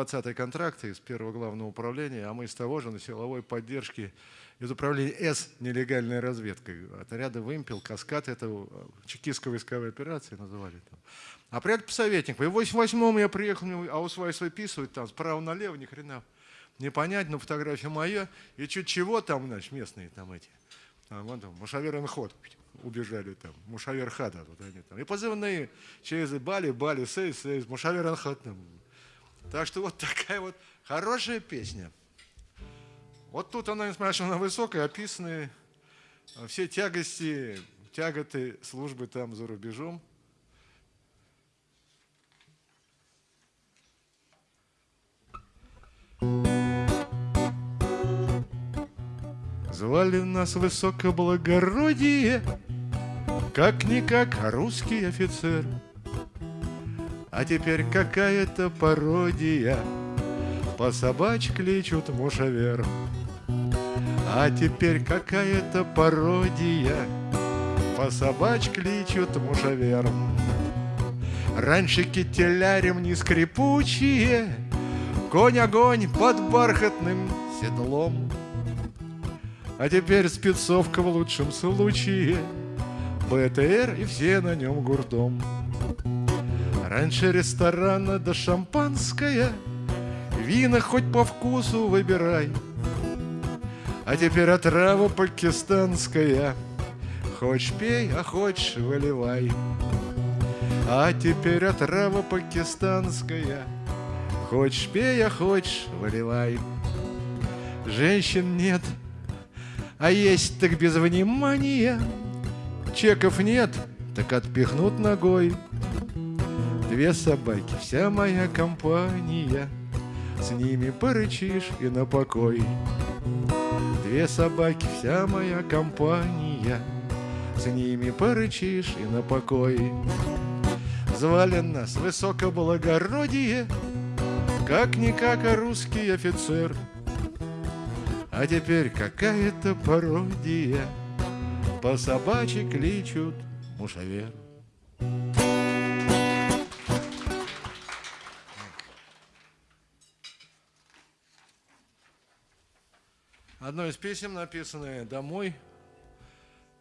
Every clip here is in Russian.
20-й контракт из первого главного управления, а мы из того же на силовой поддержке из управления С нелегальной разведкой. Отряды «Вымпел», «Каскад» — это э, чекистская войсковая операция называли. Там. А приятель советник. В 88-м я приехал, а у своей выписывать там справа налево, ни хрена не понять, но фотография моя, и чуть чего там, значит, местные там эти, там, вон там, Мушавер Ход убежали там, Мушавер Хада, вот они там, и позывные через Бали, Бали, Сейс, Сейс, Мушавер Ход там. Так что вот такая вот хорошая песня. Вот тут она, несмотря что она высокая, описаны все тягости, тяготы службы там за рубежом. Звали нас высокоблагородие, Как-никак русский офицер. А теперь какая-то пародия, По собач кличут мушавер. А теперь какая-то пародия, По собач кличут мушавер. Раньше кителярем не скрипучие, Конь-огонь под бархатным седлом. А теперь спецовка в лучшем случае БТР и все на нем гуртом Раньше ресторана да шампанское. Вина хоть по вкусу выбирай. А теперь отрава пакистанская. Хочешь пей, а хочешь выливай. А теперь отрава пакистанская. Хочешь пей, а хочешь выливай. Женщин нет, а есть так без внимания. Чеков нет, так отпихнут ногой Две собаки, вся моя компания. С ними порычишь и на покой. Две собаки, вся моя компания. С ними порычишь и на покой. Звали нас высокоблагородие Как-никак а русский офицер — а теперь какая-то пародия. По собачьи кличут мушавер Одно из писем, написанное домой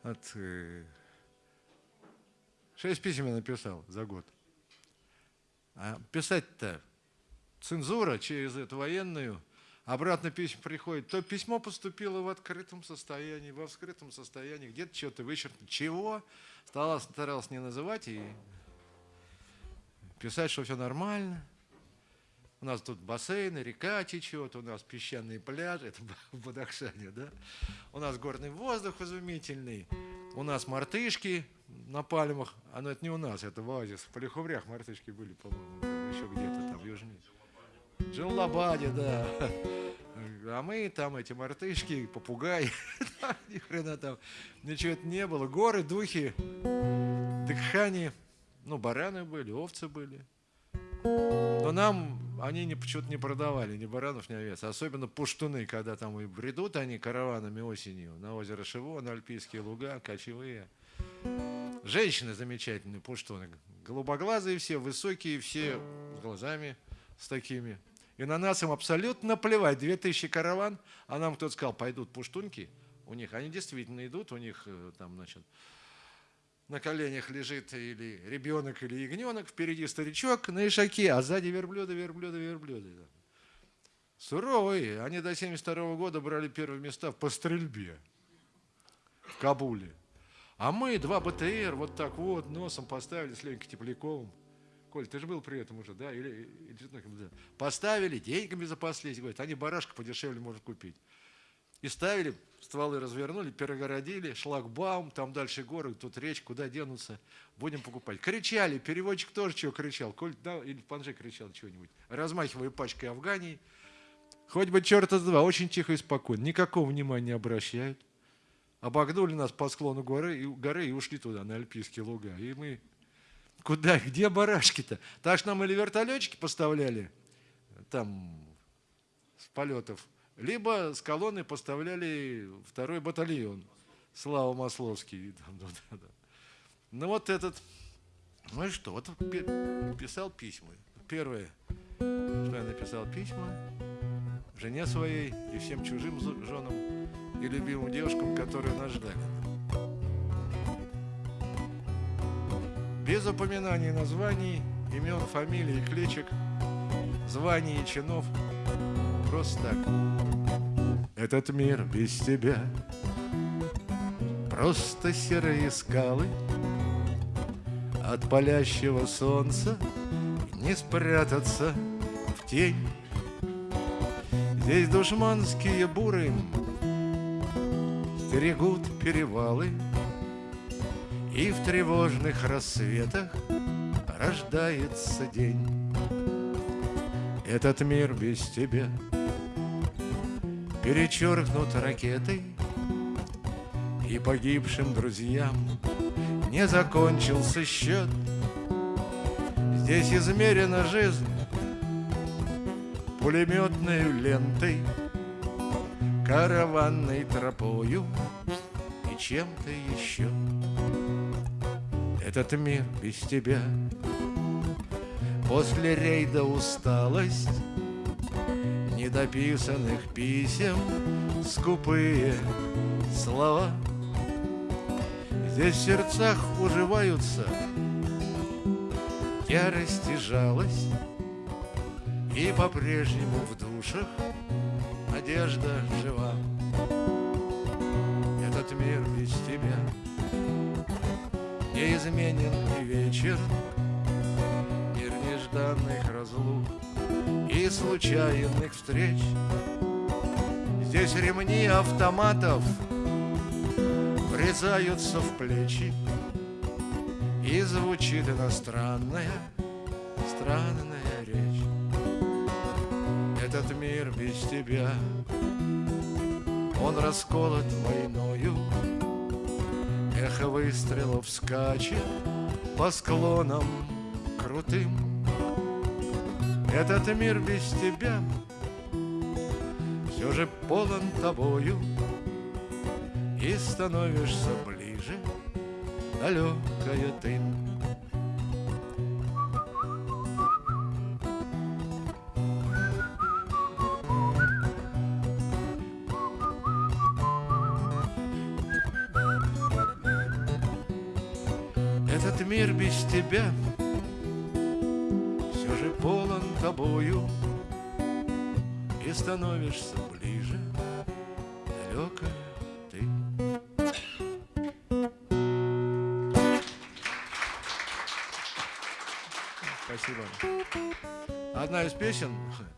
от... Э, шесть писем я написал за год. А писать-то цензура через эту военную обратно письмо приходит, то письмо поступило в открытом состоянии, во вскрытом состоянии, где-то что-то вычеркнуто. Чего? Старался, старался не называть и писать, что все нормально. У нас тут бассейны, река течет, у нас песчаные пляжи, это в Бадахшане, да? У нас горный воздух изумительный, у нас мартышки на пальмах, а ну это не у нас, это в оазис, в Полиховрях мартышки были, по-моему, еще где-то там южнее. Джалабаде, да. А мы там эти мартышки, попугаи, ни хрена там, ничего это не было. Горы, духи, дыхани, ну, бараны были, овцы были. Но нам они не, почему-то не продавали ни баранов, ни овец. Особенно пуштуны, когда там и бредут они караванами осенью на озеро Шиво, на Альпийские луга, кочевые. Женщины замечательные, пуштуны. Голубоглазые все, высокие, все с глазами с такими. И на нас им абсолютно плевать. 2000 караван, а нам кто-то сказал, пойдут пуштунки у них. Они действительно идут, у них э, там, значит, на коленях лежит или ребенок, или ягненок, впереди старичок на ишаке, а сзади верблюды, верблюды, верблюды. Суровые. Они до 72 года брали первые места по стрельбе в Кабуле. А мы два БТР вот так вот носом поставили с Ленькой Тепляковым. Коль, ты же был при этом уже, да? Или, или, да. Поставили, деньгами запаслись, говорят, они барашка подешевле можно купить. И ставили, стволы развернули, перегородили, шлагбаум, там дальше горы, тут речь, куда денутся, будем покупать. Кричали, переводчик тоже чего кричал, Коль, да, или Панже кричал чего-нибудь, размахивая пачкой Афгании. Хоть бы черта с два, очень тихо и спокойно, никакого внимания не обращают. Обогнули нас по склону горы и, горы и ушли туда, на Альпийские луга. И мы Куда? Где барашки-то? Так что нам или вертолетчики поставляли там с полетов, либо с колонны поставляли второй батальон. Слава Масловский. Ну вот этот, ну и что, вот писал письма. Первое, что я написал письма жене своей и всем чужим женам и любимым девушкам, которые нас ждали. Без упоминаний названий, имен, фамилий, кличек, званий и чинов. Просто так. Этот мир без тебя. Просто серые скалы От палящего солнца Не спрятаться в тень. Здесь душманские буры Стерегут перевалы И в тревожных рассветах Рождается день. Этот мир без тебя Перечеркнут ракетой И погибшим друзьям Не закончился счет Здесь измерена жизнь пулеметной лентой, караванной тропою и чем-то еще. Этот мир без тебя После рейда усталость Недописанных писем Скупые слова Здесь в сердцах уживаются Ярость и жалость и по-прежнему в душах надежда жива. Этот мир без тебя неизменен и вечер, случайных встреч. Здесь ремни автоматов врезаются в плечи, И звучит иностранная, странная речь. Этот мир без тебя Он расколот войною. Эхо выстрелов скачет По склонам крутым Этот мир без тебя Все же полон тобою. И становишься ближе Далекая ты становишься ближе Далекая ты Спасибо. Одна из песен,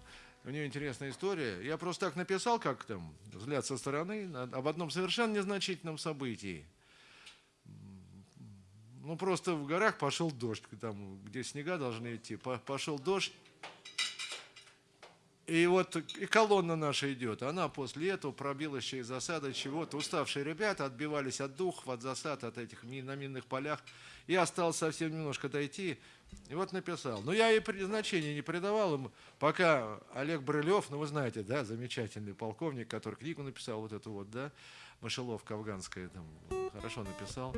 у нее интересная история. Я просто так написал, как там, взгляд со стороны, об одном совершенно незначительном событии – ну, просто в горах пошел дождь, там, где снега должны идти, пошел дождь. И вот и колонна наша идет, она после этого пробилась через засады чего-то. Уставшие ребята отбивались от духов, от засад, от этих на минных полях. Я остался совсем немножко дойти, и вот написал. Но я и значения не придавал им, пока Олег Брылев, ну вы знаете, да, замечательный полковник, который книгу написал вот эту вот, да, мышеловка афганская, там, хорошо написал.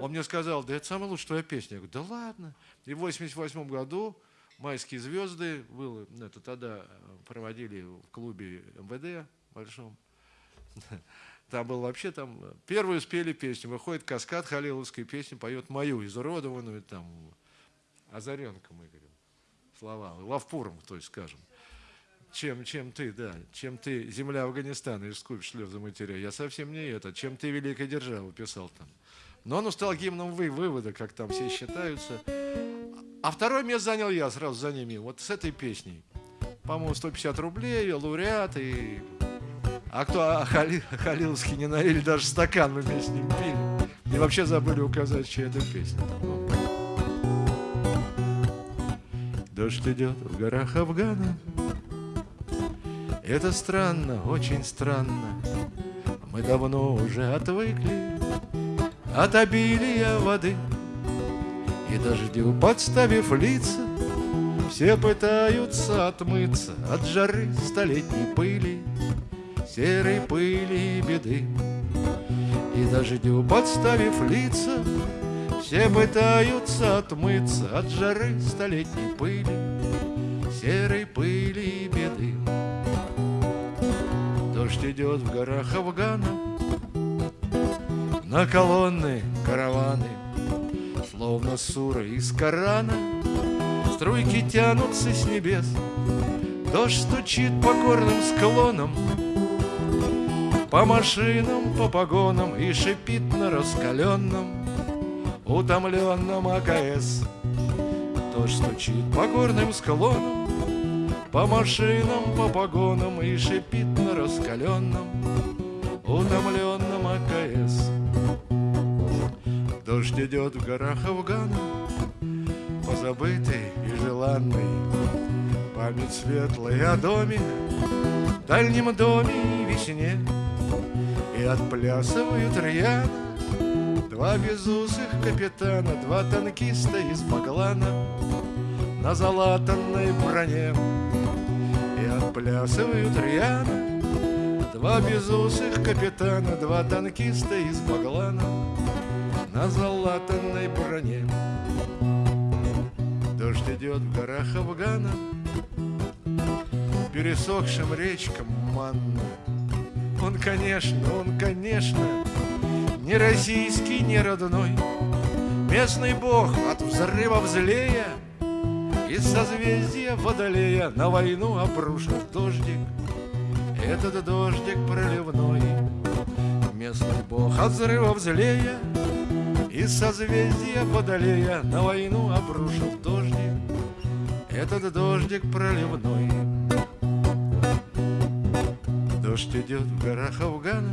Он мне сказал, да это самая лучшая твоя песня. Я говорю, да ладно. И в 88 году «Майские звезды» было, это тогда э, проводили в клубе МВД большом. Там был вообще там, первую спели песню, выходит каскад халиловской песни, поет мою, изуродованную, там, Озаренка, мы говорим, слова, Лавпуром, то есть скажем чем, чем ты, да, чем ты, земля Афганистана, из скупь слезы матеря. Я совсем не это, чем ты, великая держава, писал там. Но он стал гимном вы, вывода, как там все считаются. А второе место занял я сразу за ними, вот с этой песней. По-моему, 150 рублей, лауреат и... А кто а Хали, Халиловский не налили, даже стакан мы вместе с ним пили. И вообще забыли указать, чья это песня. Дождь идет в горах Афгана, это странно, очень странно Мы давно уже отвыкли От обилия воды И дождю подставив лица Все пытаются отмыться От жары столетней пыли Серой пыли и беды И дождю подставив лица Все пытаются отмыться От жары столетней пыли серой пыли и беды. Дождь идет в горах Афгана, на колонны караваны, словно суры из Корана, струйки тянутся с небес, дождь стучит по горным склонам, по машинам, по погонам и шипит на раскаленном утомленном АКС. Дождь стучит по горным склонам, по машинам, по погонам и шипит на раскаленном, утомленном Дождь идет в горах Афгана, позабытый и желанный, память светлая о доме, дальнем доме и весне, и отплясывают рьяно Два безусых капитана, два танкиста из Баглана На залатанной броне. И отплясывают рьяно Два безусых капитана, два танкиста из Баглана На залатанной броне. Дождь идет в горах Афгана Пересохшим речкам манна. Он, конечно, он, конечно ни российский, ни родной. Местный бог от взрыва злея Из созвездия Водолея На войну обрушит дождик. Этот дождик проливной. Местный бог от взрыва злея Из созвездия Водолея На войну обрушил дождик Этот дождик проливной. Дождь идет в горах Афгана.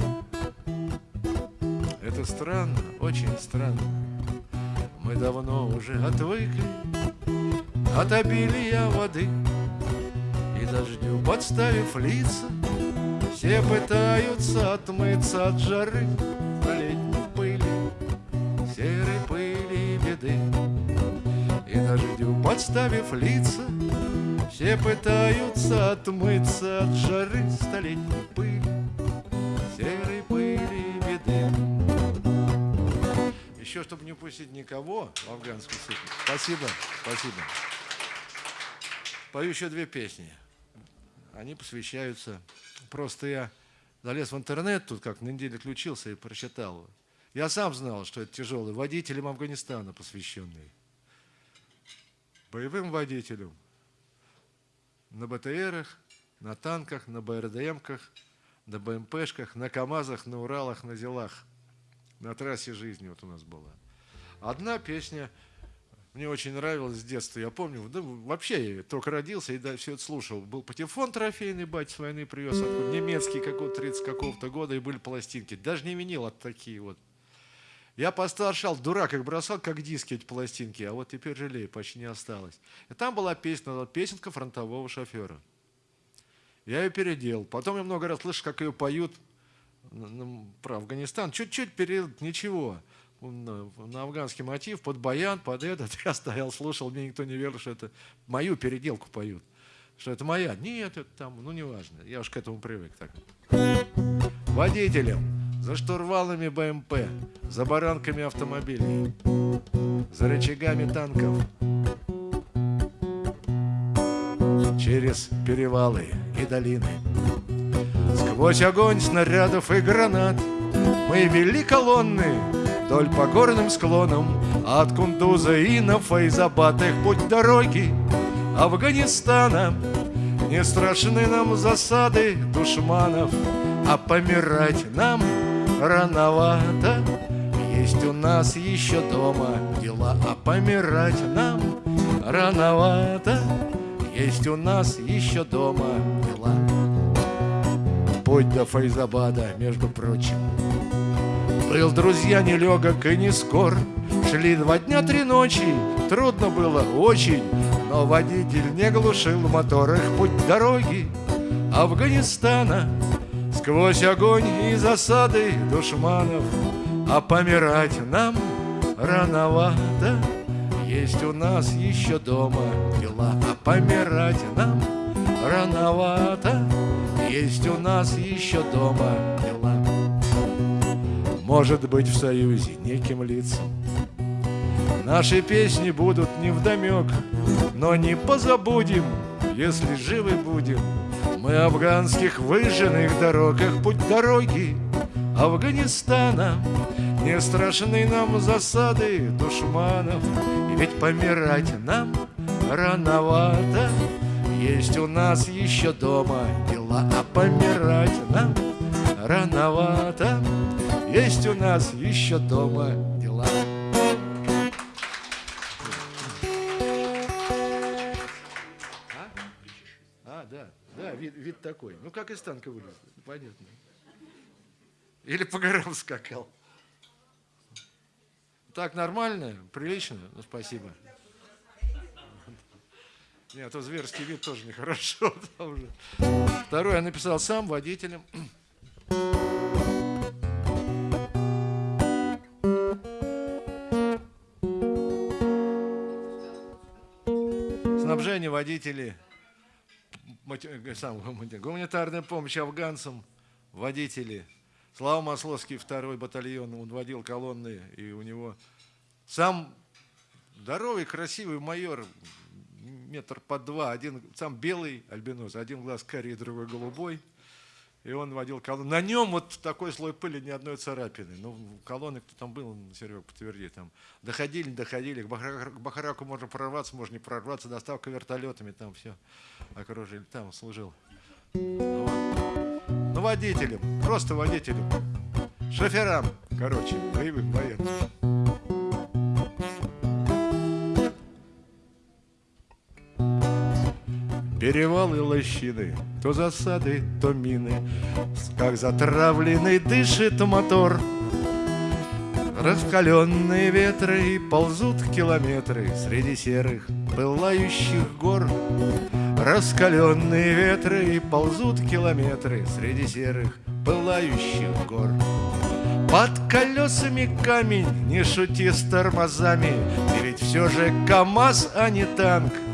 Это странно, очень странно. Мы давно уже отвыкли от обилия воды. И дождю подставив лица Все пытаются отмыться от жары подставив лица Все пытаются отмыться от жары столетней пыли Серой пыли беды еще, чтобы не упустить никого в афганскую сыпь. Спасибо, спасибо. Пою еще две песни. Они посвящаются... Просто я залез в интернет, тут как на неделе включился и прочитал. Я сам знал, что это тяжелый водителям Афганистана посвященный. Боевым водителям. На БТРах, на танках, на БРДМках, на БМПшках, на КАМАЗах, на Уралах, на Зелах – на трассе жизни вот у нас была. Одна песня мне очень нравилась с детства. Я помню, да, вообще я только родился и да, все это слушал. Был патефон трофейный, бать с войны привез, откуда, немецкий какого-то 30 какого-то года, и были пластинки. Даже не винил от такие вот. Я постаршал, дурак их бросал, как диски эти пластинки, а вот теперь жалею, почти не осталось. И там была песня, песенка фронтового шофера. Я ее переделал. Потом я много раз слышал, как ее поют про Афганистан, чуть-чуть перед ничего. На афганский мотив, под баян, под этот. Я стоял, слушал, мне никто не верил, что это мою переделку поют. Что это моя. Нет, это там, ну неважно. Я уж к этому привык так. Водителям, за штурвалами БМП, за баранками автомобилей, за рычагами танков, через перевалы и долины. Сквозь огонь снарядов и гранат Мы вели колонны вдоль по горным склонам От Кундуза и на Файзабад их путь дороги Афганистана Не страшны нам засады душманов А помирать нам рановато. Есть у нас еще дома дела А помирать нам рановато. Есть у нас еще дома дела. Путь до Файзабада, между прочим. Был, друзья, нелегок и не скор, Шли два дня, три ночи, трудно было очень, Но водитель не глушил мотор их путь дороги Афганистана Сквозь огонь и засады душманов А помирать нам рановато. Есть у нас еще дома дела А помирать нам рановато. Есть у нас еще дома дела. Может быть в союзе неким лицам Наши песни будут не вдомек Но не позабудем если живы будем. Мы афганских выжженных дорогах, путь дороги Афганистана. Не страшны нам засады душманов, И ведь помирать нам рановато. Есть у нас еще дома дела, а помирать нам рановато. Есть у нас еще дома вид, такой. Ну, как из танка вылез, понятно. Или по горам скакал. Так, нормально, прилично? Ну, спасибо. Нет, а зверский вид тоже нехорошо. Второй я написал сам водителем. Снабжение водителей, гуманитарная помощь афганцам, водители. Слава Масловский, второй батальон, он водил колонны, и у него сам здоровый, красивый майор, метр по два, один сам белый альбинос, один глаз карий, другой голубой. И он водил колонну. На нем вот такой слой пыли, ни одной царапины. Ну, колонны, кто там был, Серега, подтверди, там доходили, доходили. К Бахараку можно прорваться, можно не прорваться. Доставка вертолетами, там все окружили. Там служил. Ну, ну водителем, просто водителем. Шоферам, короче, боевым, военным. Перевалы лощины, То засады, то мины, Как затравленный дышит мотор. Раскаленные ветры ползут километры Среди серых пылающих гор. Раскаленные ветры ползут километры Среди серых пылающих гор. Под колесами камень, не шути с тормозами, Ты ведь все же КамАЗ, а не танк —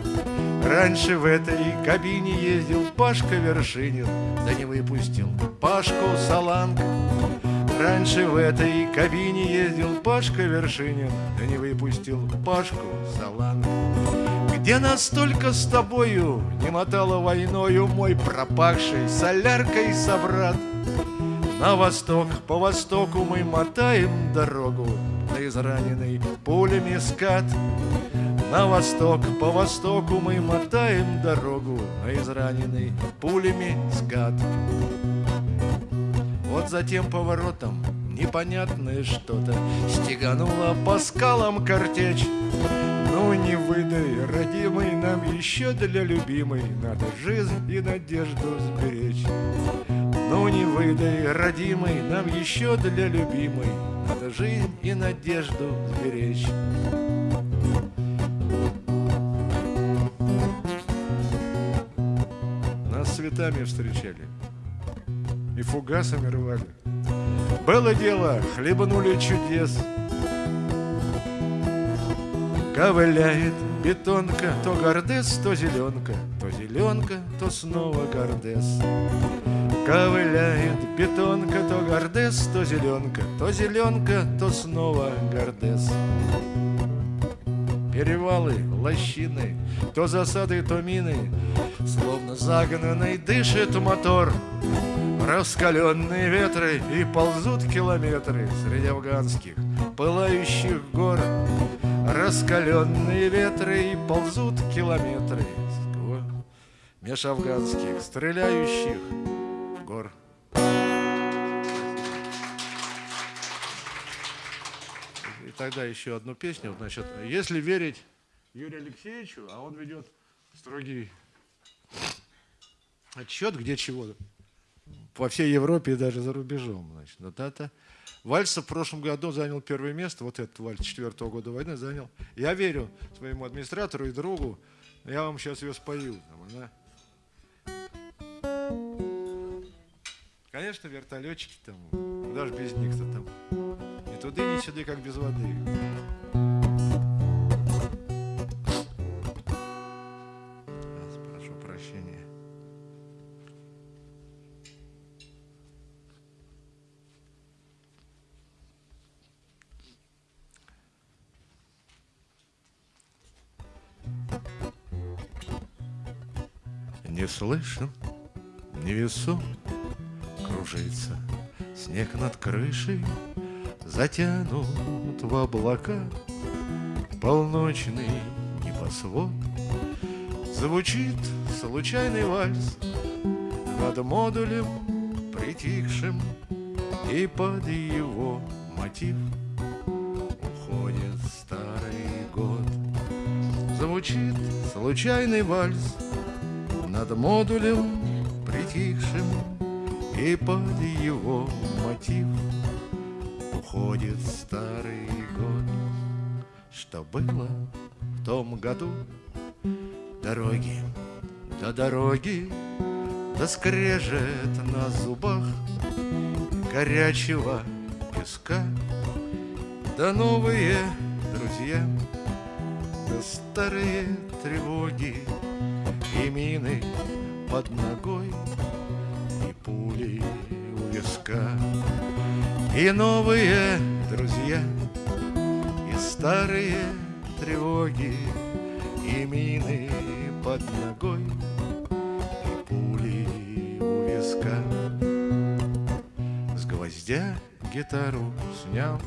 Раньше в этой кабине ездил Пашка Вершинин, да не выпустил Пашку Саланг. Раньше в этой кабине ездил Пашка Вершинин, да не выпустил Пашку Саланг. Где настолько с тобою не мотало войною мой пропахший соляркой собрат? На восток, по востоку мы мотаем дорогу на израненный пулями скат. На восток, по востоку мы мотаем дорогу, А израненный пулями скат. Вот затем поворотом непонятное что-то Стегануло по скалам картечь. Ну не выдай, родимый, нам еще для любимой Надо жизнь и надежду сберечь. Ну не выдай, родимый, нам еще для любимой Надо жизнь и надежду сберечь. Цветами встречали и фугасами рвали. Было дело, хлебанули чудес. Ковыляет бетонка, то гордес, то зеленка, то зеленка, то снова гордес. Ковыляет бетонка, то гордес, то зеленка, то зеленка, то снова гордес перевалы, лощины, То засады, то мины, Словно загнанный дышит мотор. Раскаленные ветры и ползут километры Среди афганских пылающих гор. Раскаленные ветры и ползут километры Меж афганских стреляющих гор. Тогда еще одну песню. Значит, если верить Юрию Алексеевичу, а он ведет строгий отчет, где чего, по всей Европе и даже за рубежом. Значит, вот это. Вальс в прошлом году занял первое место, вот этот вальс четвертого года войны занял. Я верю своему администратору и другу, я вам сейчас ее спою. Там, да? Конечно, вертолетчики там, даже без них-то там туды не сюды, как без воды. Прошу прощения. Не слышу, не невесом кружится снег над крышей, затянут в облака. Полночный небосвод. Звучит случайный вальс Над модулем притихшим. И под его мотив Уходит старый год. Звучит случайный вальс Над модулем притихшим. И под его мотив Уходит старый год. Что было в том году? Дороги до дороги Да скрежет на зубах Горячего песка. Да новые друзья Да старые тревоги И мины под ногой И пули у виска И новые друзья И старые тревоги И мины под ногой И пули у виска. С гвоздя гитару снял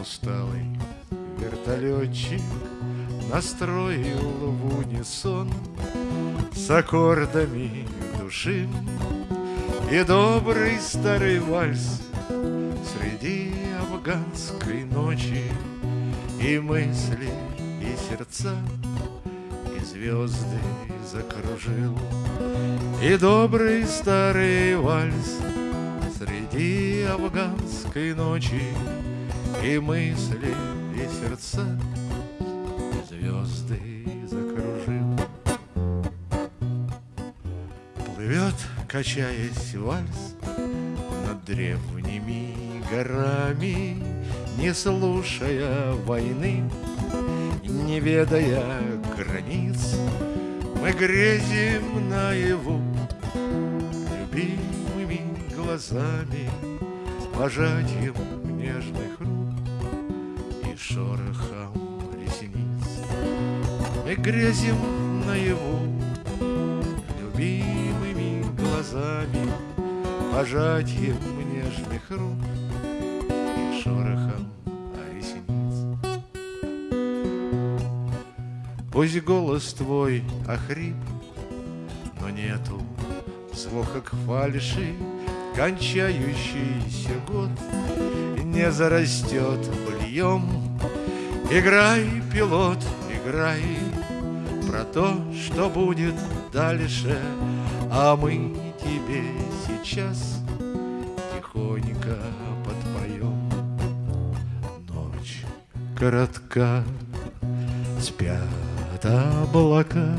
Усталый вертолетчик Настроил в унисон С аккордами души. И добрый старый вальс Среди афганской ночи И мысли, и сердца И звезды закружил. И добрый старый вальс Среди афганской ночи И мысли, и сердца И звезды закружил. Плывет, качаясь вальс Над древними горами Не слушая войны Не ведая границ Мы грезим наяву Любимыми глазами Пожатием нежных рук И шорохом ресниц. Мы грезим наяву Любимыми глазами Пожатием нежных рук шорохом ресниц. Пусть голос твой охрип, но нету звука к фальши, Кончающийся год не зарастет бульем. Играй, пилот, играй про то, что будет дальше, А мы тебе сейчас коротка, спят облака,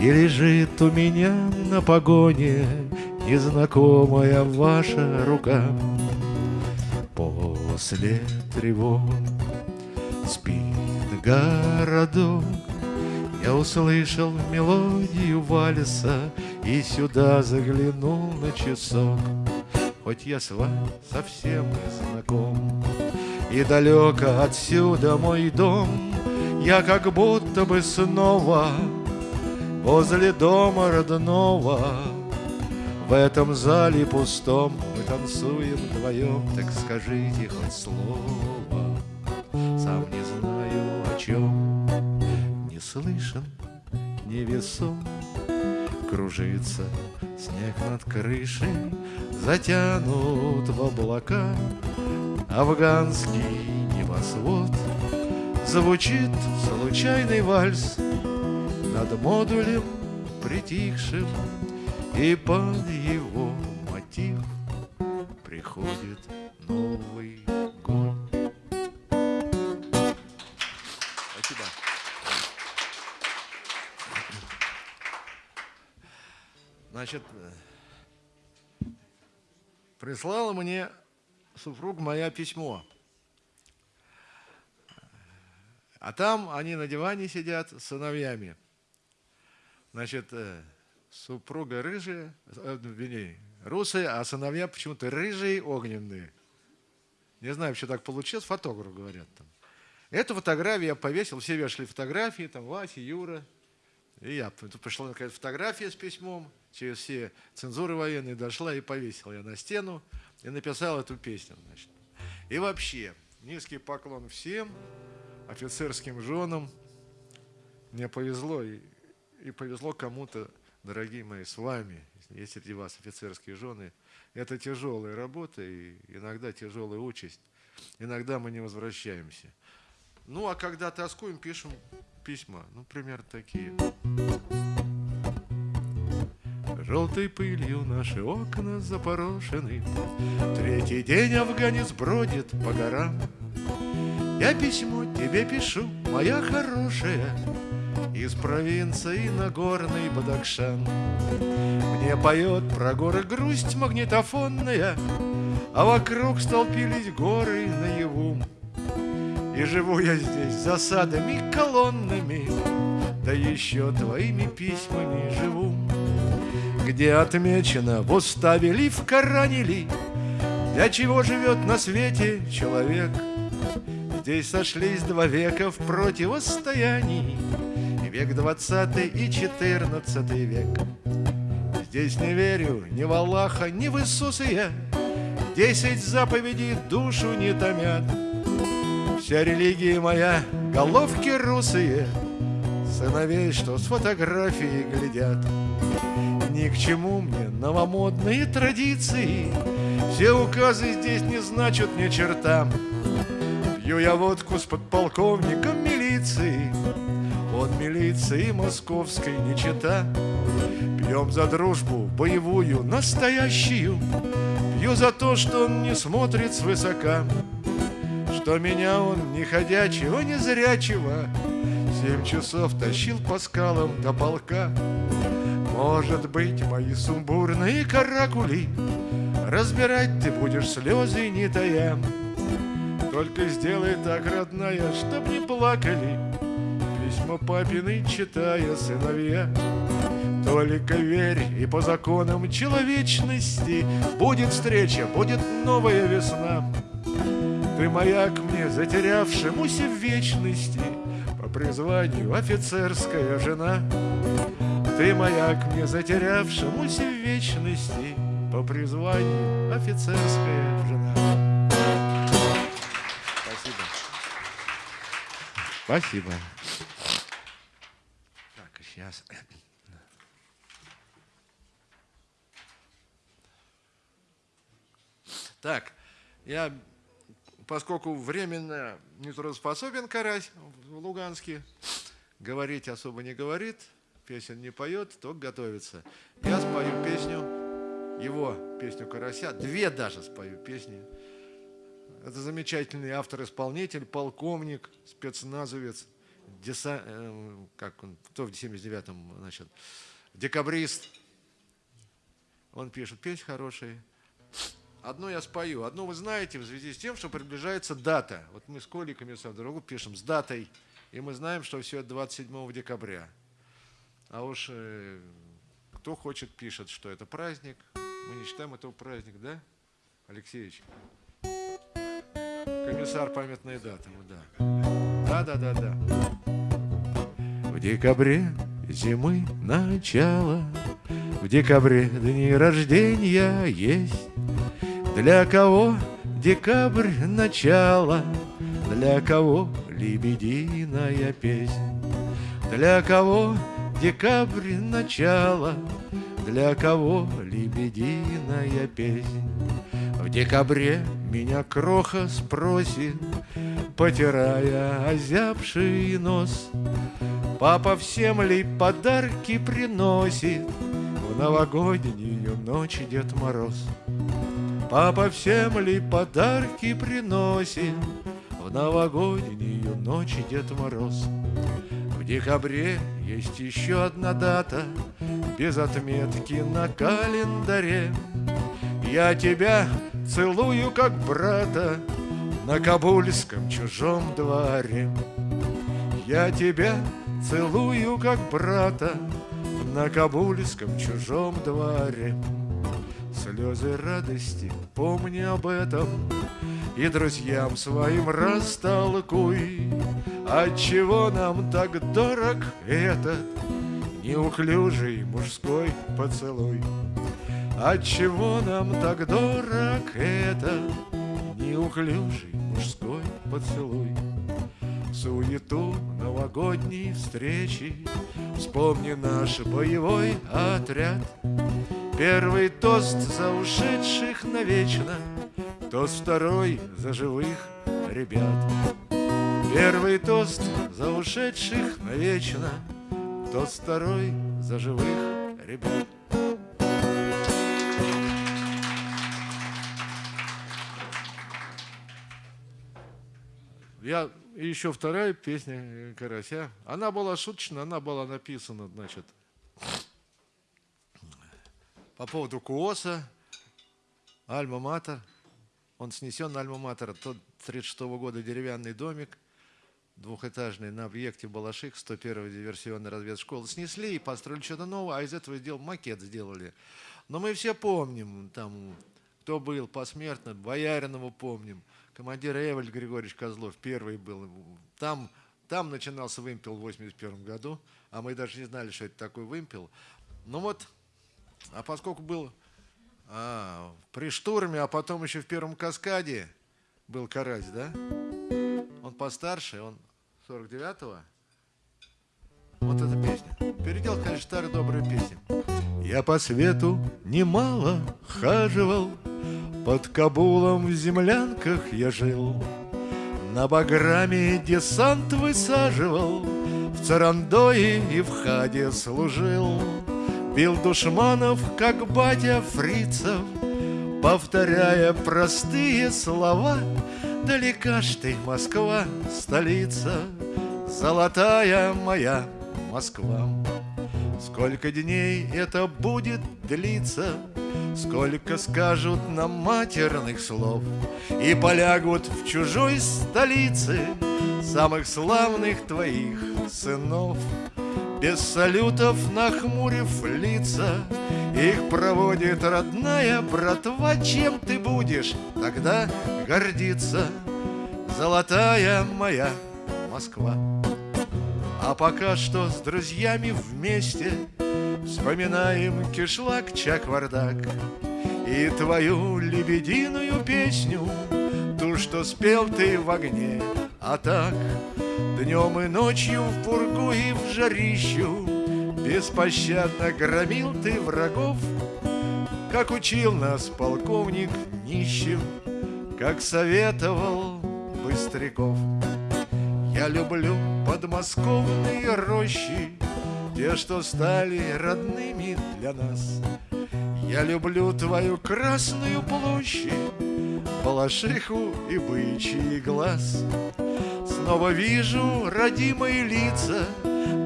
И лежит у меня на погоне Незнакомая ваша рука. После тревог спит городок, Я услышал мелодию вальса И сюда заглянул на часок. Хоть я с вами совсем не знаком, И далеко отсюда мой дом, Я как будто бы снова Возле дома родного. В этом зале пустом Мы танцуем вдвоем Так скажите хоть слово. Сам не знаю о чем Не слышен, не весом. Кружится снег над крышей Затянут в облака Афганский небосвод Звучит случайный вальс Над модулем притихшим И под его мотив Приходит Новый год Спасибо. Значит, э, прислала мне супруг моя письмо. А там они на диване сидят с сыновьями. Значит, э, супруга рыжая, э, вернее, русая, а сыновья почему-то рыжие, огненные. Не знаю, что так получилось, фотограф, говорят там. Эту фотографию я повесил, все вешали фотографии, там Вася, Юра, И я, тут пришла какая-то фотография с письмом, через все цензуры военные дошла и повесил я на стену и написал эту песню. Значит. И вообще, низкий поклон всем офицерским женам. Мне повезло, и, и повезло кому-то, дорогие мои, с вами, есть среди вас офицерские жены. Это тяжелая работа и иногда тяжелая участь. Иногда мы не возвращаемся. Ну, а когда тоскуем, пишем письма. Ну, примерно такие. Желтой пылью наши окна запорошены. Третий день афганец бродит по горам. Я письмо тебе пишу, моя хорошая, Из провинции на горный Бадакшан. Мне поет про горы грусть магнитофонная, А вокруг столпились горы наяву. И живу я здесь засадами колоннами, Да еще твоими письмами живу. Где отмечено в уставе ли, в Коране ли, Для чего живет на свете человек. Здесь сошлись два века в противостоянии, Век двадцатый и четырнадцатый век. Здесь не верю ни в Аллаха, ни в Иисуса я, Десять заповедей душу не томят. Вся религия моя, головки русые, Сыновей, что с фотографии глядят. Ни к чему мне новомодные традиции, Все указы здесь не значат ни черта. Пью я водку с подполковником милиции, Он милиции московской не чита. Пьем за дружбу боевую, настоящую, Пью за то, что он не смотрит свысока, что меня он не ходячего, не зрячего. Семь часов тащил по скалам до полка Может быть, мои сумбурные каракули Разбирать ты будешь слезы не тая Только сделай так, родная, чтоб не плакали Письма папины читая сыновья только верь, и по законам человечности Будет встреча, будет новая весна. Ты маяк мне, затерявшемуся в вечности, По призванию офицерская жена. Ты маяк мне, затерявшемуся в вечности, По призванию офицерская жена. Спасибо. Спасибо. Так, сейчас... Так, я, поскольку временно нетрудоспособен карась в Луганске, говорить особо не говорит, песен не поет, только готовится. Я спою песню, его песню «Карася», две даже спою песни. Это замечательный автор-исполнитель, полковник, спецназовец, деса, э, как он, кто в 79-м, значит, декабрист. Он пишет песни хорошие. Одно я спою, одно вы знаете в связи с тем, что приближается дата. Вот мы с Колей Комиссаром дорогу пишем с датой, и мы знаем, что все это 27 декабря. А уж э, кто хочет, пишет, что это праздник. Мы не считаем этого праздник, да, Алексеевич? Комиссар памятные даты, да. Да, да, да, да. В декабре зимы начало, В декабре дни рождения есть, для кого декабрь начало, Для кого лебединая песня, Для кого декабрь начало, Для кого лебединая песня. В декабре меня кроха спросит, Потирая озябший нос, Папа всем ли подарки приносит В новогоднюю ночь Дед Мороз? Папа всем ли подарки приносит В новогоднюю ночь Дед Мороз? В декабре есть еще одна дата Без отметки на календаре. Я тебя целую как брата На кабульском чужом дворе. Я тебя целую как брата На кабульском чужом дворе. Слезы радости, помни об этом И друзьям своим растолкуй Отчего нам так дорог этот неуклюжий мужской поцелуй. Отчего нам так дорог это неуклюжий мужской поцелуй? Суету новогодней встречи Вспомни наш боевой отряд Первый тост за ушедших навечно Тост второй за живых ребят Первый тост за ушедших навечно Тост второй за живых ребят Я еще вторая песня Карася. Она была шуточная, она была написана, значит, по поводу Куоса, Альма-Матер. Он снесен на Альма-Матер. Тот 36 -го года деревянный домик, двухэтажный, на объекте Балаших, 101 диверсионной разведшколы. Снесли и построили что-то новое, а из этого сделал макет сделали. Но мы все помним, там, кто был посмертно, Бояринова помним – командир Эвель Григорьевич Козлов, первый был. Там, там начинался вымпел в 81 году, а мы даже не знали, что это такой вымпел. Ну вот, а поскольку был а, при штурме, а потом еще в первом каскаде был Карась, да? Он постарше, он 49-го. Вот эта песня. Передел, конечно, старые добрые песни. Я по свету немало хаживал, под Кабулом в землянках я жил, На Баграме десант высаживал, В Царандое и в Хаде служил. Бил душманов, как батя фрицев, Повторяя простые слова, Далека ж ты, Москва, столица, Золотая моя Москва. Сколько дней это будет длиться, Сколько скажут нам матерных слов И полягут в чужой столице Самых славных твоих сынов Без салютов нахмурив лица. Их проводит родная братва Чем ты будешь тогда гордиться? Золотая моя Москва. А пока что с друзьями вместе Вспоминаем кишлак Чаквардак И твою лебединую песню Ту, что спел ты в огне. А так днем и ночью в пургу и в жарищу Беспощадно громил ты врагов Как учил нас полковник нищим Как советовал Быстряков Я люблю подмосковные рощи те, что стали родными для нас. Я люблю твою красную площадь, Балашиху и бычий глаз. Снова вижу родимые лица,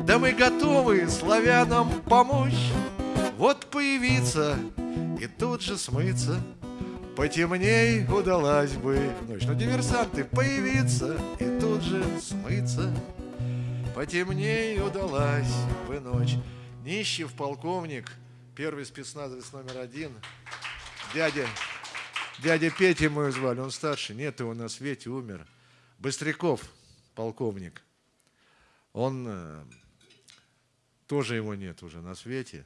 Да мы готовы славянам помочь. Вот появиться и тут же смыться, Потемней удалась бы ночь. Но диверсанты появиться и тут же смыться. Потемней удалась бы ночь. Нищев полковник, первый спецназовец номер один. Дядя, дядя Петя мой звали, он старший. Нет его на свете, умер. Быстряков, полковник. Он, э, тоже его нет уже на свете,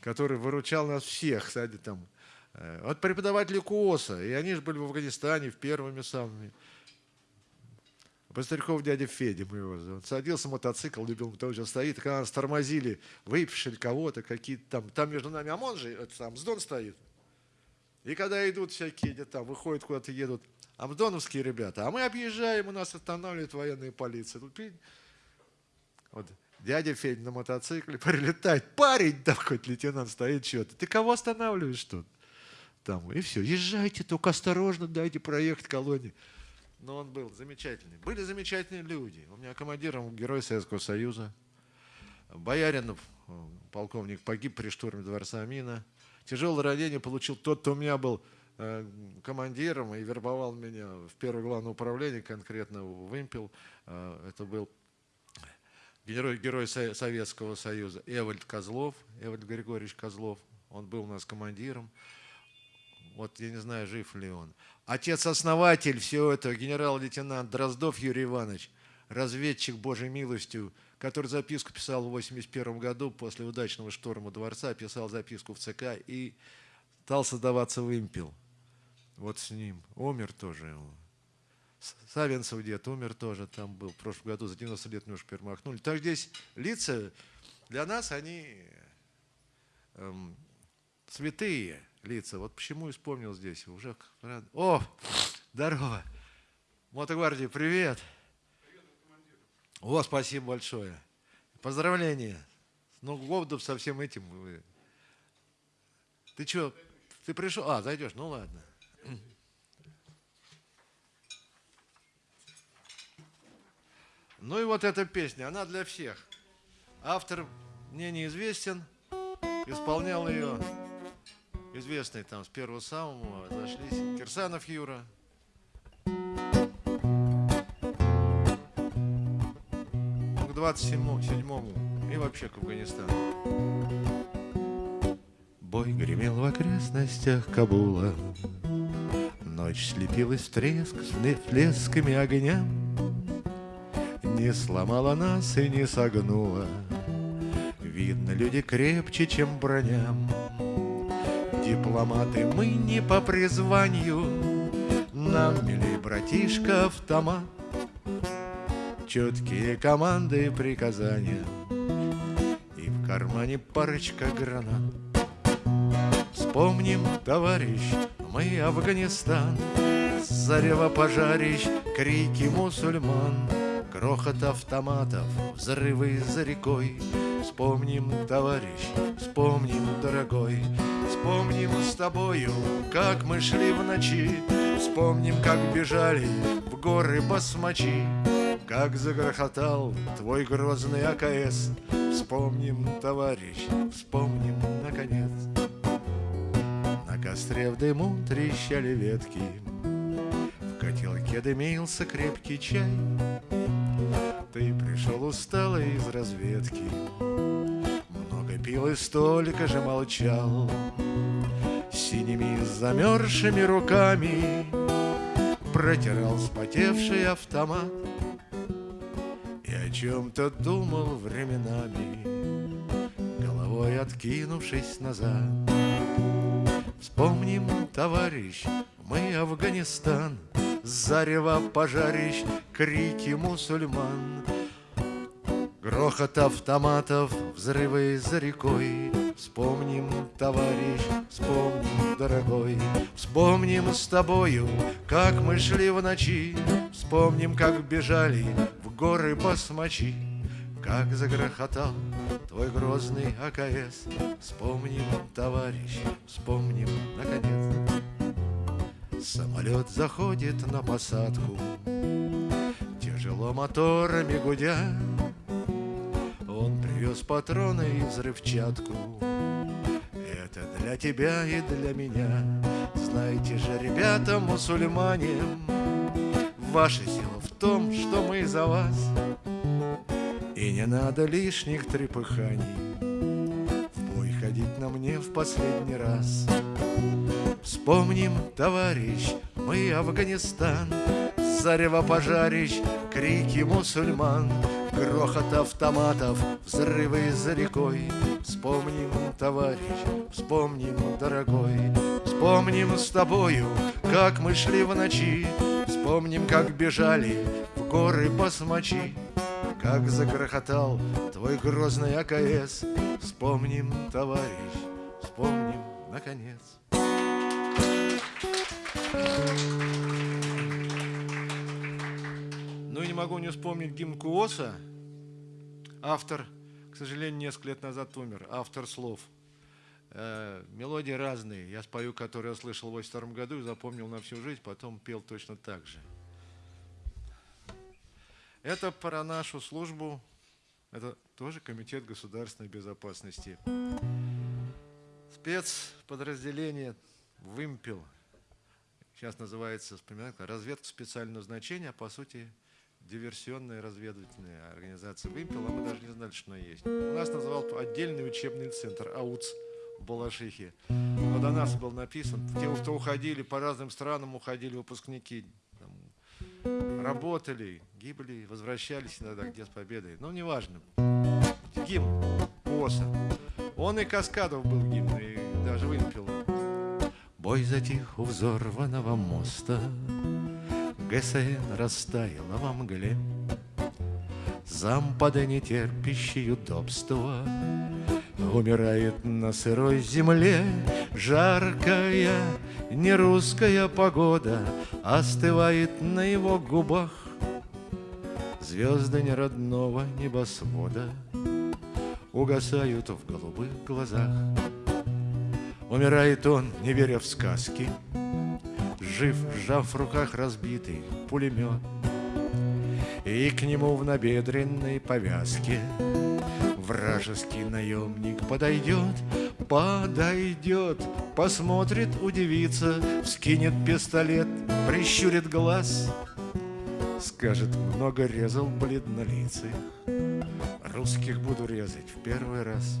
который выручал нас всех, кстати, там, э, от преподавателей КУОСа, и они же были в Афганистане в первыми самыми. Быстряков дядя Федя мы его зовут. Садился мотоцикл, любил, тоже стоит. И когда нас тормозили, выпишили кого-то, какие-то там. Там между нами ОМОН же, это там, Сдон стоит. И когда идут всякие, где там, выходят куда-то, едут, амдоновские ребята, а мы объезжаем, у нас останавливает военная полиция. Тут, вот, дядя Федя на мотоцикле прилетает, парень хоть лейтенант стоит, что-то. Ты кого останавливаешь тут? Там, и все, езжайте, только осторожно, дайте проехать колонии но он был замечательный. Были замечательные люди. У меня командиром Герой Советского Союза. Бояринов, э, полковник, погиб при штурме Дворца Амина. Тяжелое ранение получил тот, кто у меня был командиром и вербовал меня в первое главное управление, конкретно в Вымпел. Э, это был герой, герой Советского Союза Эвальд Козлов, Эвальд Григорьевич Козлов. Он был у нас командиром. Вот я не знаю, жив ли он. Отец-основатель всего этого, генерал-лейтенант Дроздов Юрий Иванович, разведчик Божьей милостью, который записку писал в 81 году после удачного шторма дворца, писал записку в ЦК и стал создаваться вымпел. Вот с ним. Умер тоже. Савинцев дед умер тоже, там был в прошлом году, за 90 лет немножко перемахнули. Так здесь лица, для нас они эм, святые лица. Вот почему и вспомнил здесь. Уже... О, здорово. Мотогвардии, привет. О, спасибо большое. Поздравления. Ну, году со всем этим. Ты что, ты пришел? А, зайдешь, ну ладно. Ну и вот эта песня, она для всех. Автор мне неизвестен, исполнял ее известный там с первого самого, зашлись. Кирсанов Юра. К 27-му и вообще к Афганистану. Бой гремел в окрестностях Кабула, Ночь слепилась треск с блесками огня, Не сломала нас и не согнула, Видно, люди крепче, чем броня. Дипломаты мы не по призванию, Нам, милей братишка, автомат, Четкие команды и приказания, И в кармане парочка гранат. Вспомним, товарищ, мы Афганистан, Зарево пожарищ, крики мусульман, Грохот автоматов, взрывы за рекой. Вспомним, товарищ, вспомним, дорогой, Вспомним с тобою, как мы шли в ночи, Вспомним, как бежали в горы басмачи, Как загрохотал твой грозный АКС. Вспомним, товарищ, вспомним, наконец костре в дыму трещали ветки, В котелке дымился крепкий чай. Ты пришел усталый из разведки, Много пил и столько же молчал. Синими замерзшими руками Протирал спотевший автомат И о чем-то думал временами, Головой откинувшись назад. Вспомним, товарищ, мы Афганистан, Зарево пожарищ, крики мусульман, Грохот автоматов, взрывы за рекой. Вспомним, товарищ, вспомним, дорогой, Вспомним с тобою, как мы шли в ночи, Вспомним, как бежали в горы басмачи. Как загрохотал твой грозный АКС. Вспомним, товарищ, вспомним, наконец. Самолет заходит на посадку. Тяжело моторами гудя. Он привез патроны и взрывчатку. Это для тебя и для меня. Знаете же, ребята, мусульмане Ваша сила в том, что мы за вас и не надо лишних трепыханий. В бой ходить на мне в последний раз. Вспомним, товарищ, мы Афганистан. Зарево пожарищ, крики мусульман. Грохот автоматов, взрывы за рекой. Вспомним, товарищ, вспомним, дорогой. Вспомним с тобою, как мы шли в ночи. Вспомним, как бежали в горы басмачи как загрохотал твой грозный АКС Вспомним, товарищ, вспомним, наконец. Ну и не могу не вспомнить гимн Куоса. Автор, к сожалению, несколько лет назад умер. Автор слов. Э, Мелодии разные. Я спою, которые я слышал в 82 году И запомнил на всю жизнь Потом пел точно так же это про нашу службу, это тоже Комитет государственной безопасности. Спецподразделение «Вымпел», сейчас называется, вспоминаю, разведка специального значения, а по сути диверсионная разведывательная организация «Вымпел», а мы даже не знали, что она есть. У нас называл отдельный учебный центр АУЦ в Балашихе. Но до нас был написан, те, кто уходили по разным странам, уходили выпускники там, работали, гибли, возвращались иногда где с победой. Но неважно. Гимн КОСа. Он и Каскадов был гимн, и даже выпил. Бой затих у взорванного моста, ГСН растаяла во мгле. Зампады не терпящие удобства Умирает на сырой земле Жаркая нерусская погода Остывает на его губах Звезды неродного небосвода Угасают в голубых глазах. Умирает он, не веря в сказки Жив, сжав в руках разбитый пулемет. И к нему в набедренной повязке Вражеский наемник подойдет, подойдет, Посмотрит, удивится, вскинет пистолет, Прищурит глаз, Скажет, много резал бледнолицых, Русских буду резать в первый раз.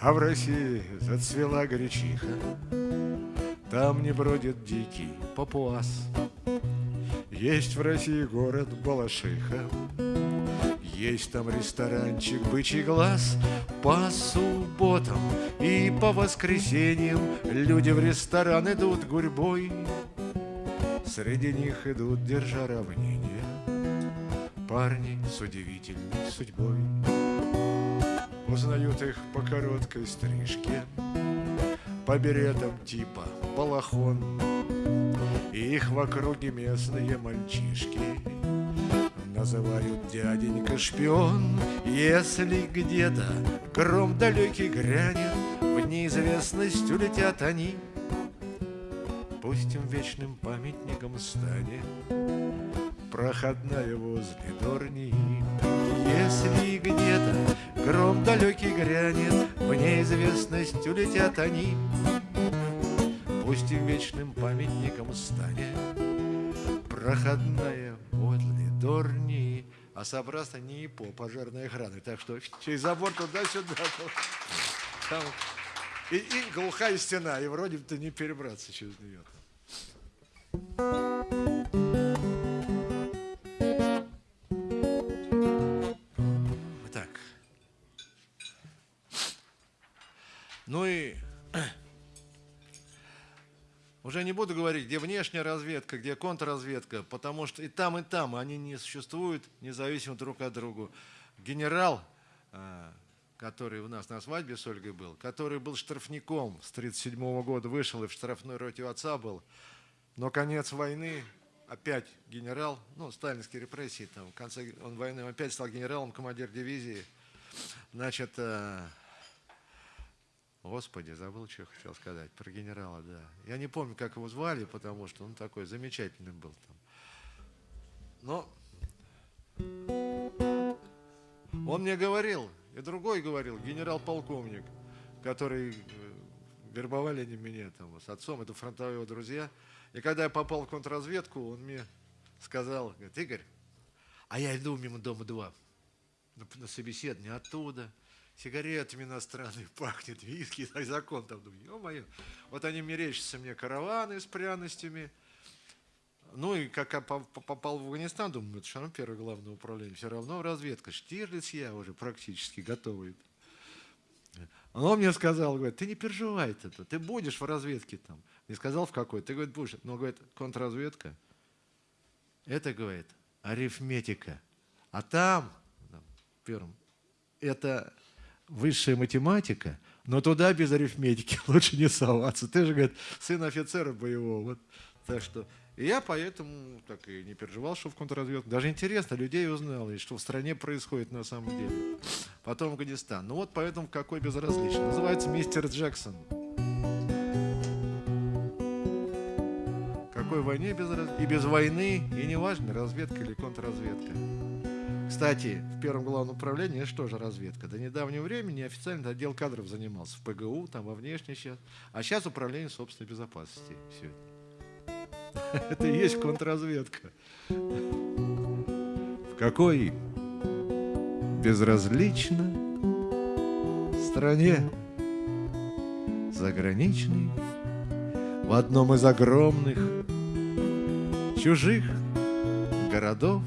А в России зацвела горячиха, Там не бродит дикий папуас. Есть в России город Балашиха, есть там ресторанчик «Бычий глаз» По субботам и по воскресеньям Люди в ресторан идут гурьбой Среди них идут, держа равнение. Парни с удивительной судьбой Узнают их по короткой стрижке По беретам типа балахон И их в округе местные мальчишки Называют дяденька шпион Если где-то гром далекий грянет В неизвестность улетят они Пусть им вечным памятником станет Проходная возле Дорни. Если где-то гром далекий грянет В неизвестность улетят они. Пусть им вечным памятником станет Проходная возле Дорни. А собраться не по пожарной охраны Так что через забор туда-сюда. Там и, и глухая стена, и вроде бы не перебраться через нее. Так. Ну и уже не буду говорить, где внешняя разведка, где контрразведка, потому что и там, и там они не существуют независимо друг от друга. Генерал, э, который у нас на свадьбе с Ольгой был, который был штрафником с 1937 года, вышел и в штрафной роте у отца был, но конец войны, опять генерал, ну, сталинские репрессии, там, в конце он войны опять стал генералом, командир дивизии. Значит, э, Господи, забыл, что хотел сказать. Про генерала, да. Я не помню, как его звали, потому что он такой замечательный был там. Но он мне говорил, и другой говорил, генерал-полковник, который э, вербовали они меня там с отцом, это фронтовые друзья – и когда я попал в контрразведку, он мне сказал, говорит, Игорь, а я иду мимо дома 2 на собеседование оттуда, сигаретами иностранными пахнет, виски, закон там. Думаю, ё-моё. Вот они мерещатся мне караваны с пряностями. Ну и как я попал в Афганистан, думаю, это равно первое главное управление, все равно разведка. Штирлиц я уже практически готовый. Он мне сказал, говорит, ты не переживай это, ты будешь в разведке там. Не сказал в какой, ты, говорит, будешь. Но, говорит, контрразведка, это, говорит, арифметика. А там, там первым, это высшая математика, но туда без арифметики лучше не соваться. Ты же, говорит, сын офицера боевого. Вот. Так что и я поэтому так и не переживал, что в контрразведку. Даже интересно, людей узнал, и что в стране происходит на самом деле. Потом Афганистан. Ну вот поэтому какой безразличный. Называется «Мистер Джексон». Какой войне без раз... и без войны, и неважно, разведка или контрразведка. Кстати, в первом главном управлении это что же разведка? До недавнего времени официально отдел кадров занимался в ПГУ, там во внешней сейчас. А сейчас управление собственной безопасности. Все. Это и есть контрразведка. В какой безразлично стране заграничной в одном из огромных чужих городов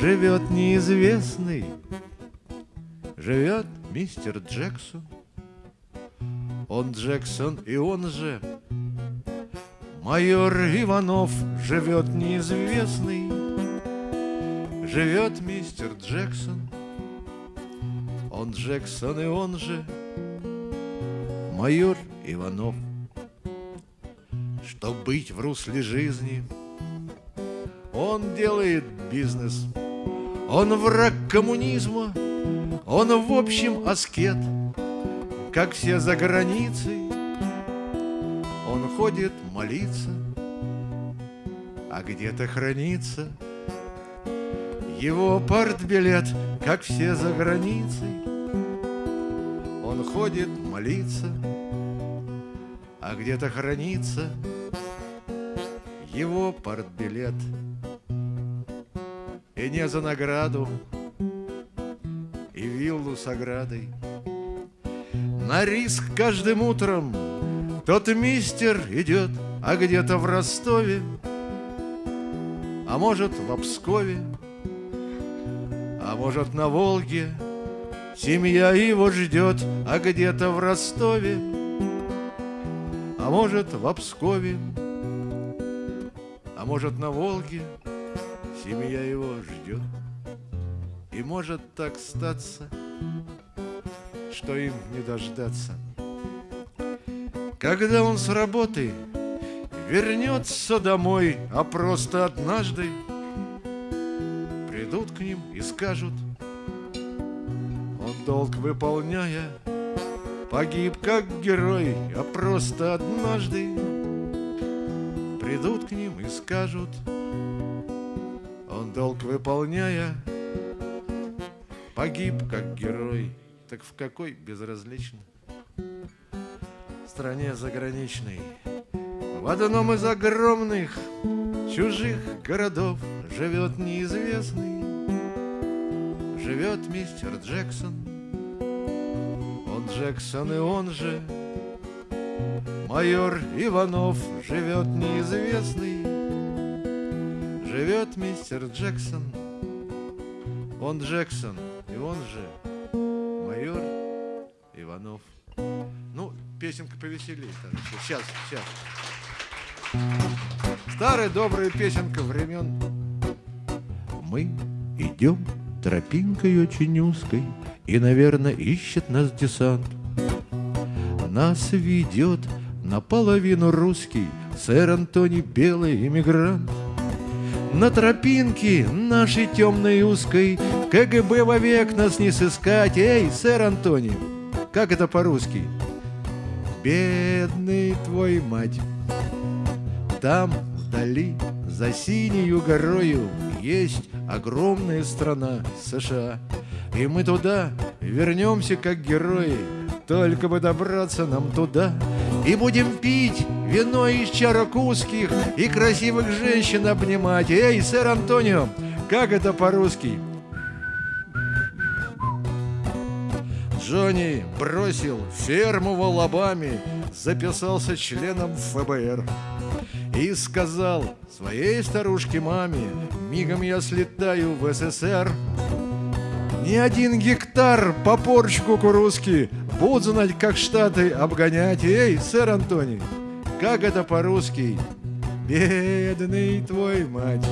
Живет неизвестный, живет мистер Джексон. Он Джексон и он же Майор Иванов живет неизвестный Живет мистер Джексон. Он Джексон и он же Майор Иванов. Чтоб быть в русле жизни Он делает бизнес. Он враг коммунизма Он в общем аскет Как все за границей ходит молиться А где-то хранится Его партбилет Как все за границей Он ходит молиться а где-то хранится его портбилет. И не за награду, и виллу с оградой. На риск каждым утром тот мистер идет, а где-то в Ростове, а может в Пскове, а может на Волге. Семья его ждет, а где-то в Ростове а может, в Пскове, а может, на Волге Семья его ждет. И может так статься, что им не дождаться. Когда он с работы вернется домой, а просто однажды Придут к ним и скажут, он долг выполняя, Погиб как герой, а просто однажды Придут к ним и скажут Он долг выполняя Погиб как герой Так в какой безразлично Стране заграничной В одном из огромных Чужих городов Живет неизвестный Живет мистер Джексон. Джексон и он же Майор Иванов живет неизвестный Живет мистер Джексон. Он Джексон и он же песенка повеселее Сейчас, сейчас Старая добрая песенка времен Мы идем тропинкой очень узкой и, наверное, ищет нас десант. Нас ведет наполовину русский Сэр Антони белый иммигрант. На тропинке нашей темной узкой КГБ вовек нас не сыскать. Эй, сэр Антони, как это по-русски? Бедный твой мать. Там, вдали, за синею горою, есть огромная страна США. И мы туда вернемся как герои, Только бы добраться нам туда. И будем пить вино из чарок узких И красивых женщин обнимать. Эй, сэр Антонио, как это по-русски? Джонни бросил ферму в Алабаме, записался членом ФБР и сказал своей старушке маме, мигом я слетаю в СССР. Ни один гектар по порч кукурузки Будут знать, как Штаты обгонять. Эй, сэр Антоний, как это по-русски? Бедный твой мать.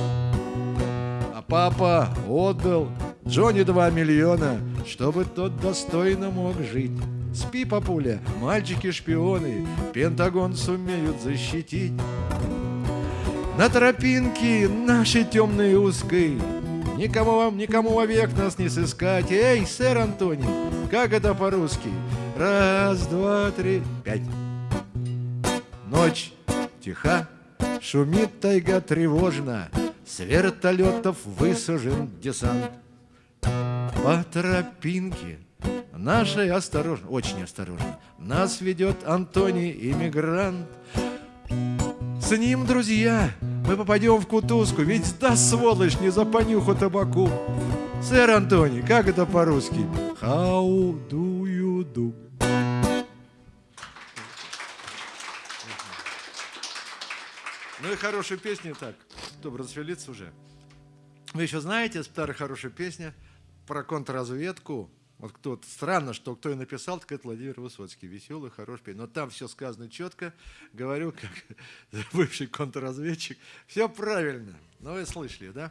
А папа отдал Джонни два миллиона, чтобы тот достойно мог жить. Спи, папуля, мальчики-шпионы, Пентагон сумеют защитить. На тропинке нашей темной узкой Никому вам, никому вовек нас не сыскать. Эй, сэр Антоний, как это по-русски? Раз, два, три, пять. Ночь тиха, шумит тайга тревожно, С вертолетов высажен десант. По тропинке нашей осторожно, очень осторожно, Нас ведет Антоний иммигрант. С ним, друзья, мы попадем в кутузку, ведь да, сволочь, не за понюху табаку. Сэр Антони, как это по-русски? How do you do? Ну и хорошая песня так, чтобы расшевелиться уже. Вы еще знаете старая хорошая песня про контрразведку? Вот кто странно, что кто и написал, так это Владимир Высоцкий. Веселый, хороший песня. Но там все сказано четко. Говорю, как бывший контрразведчик. Все правильно. Ну, вы слышали, да?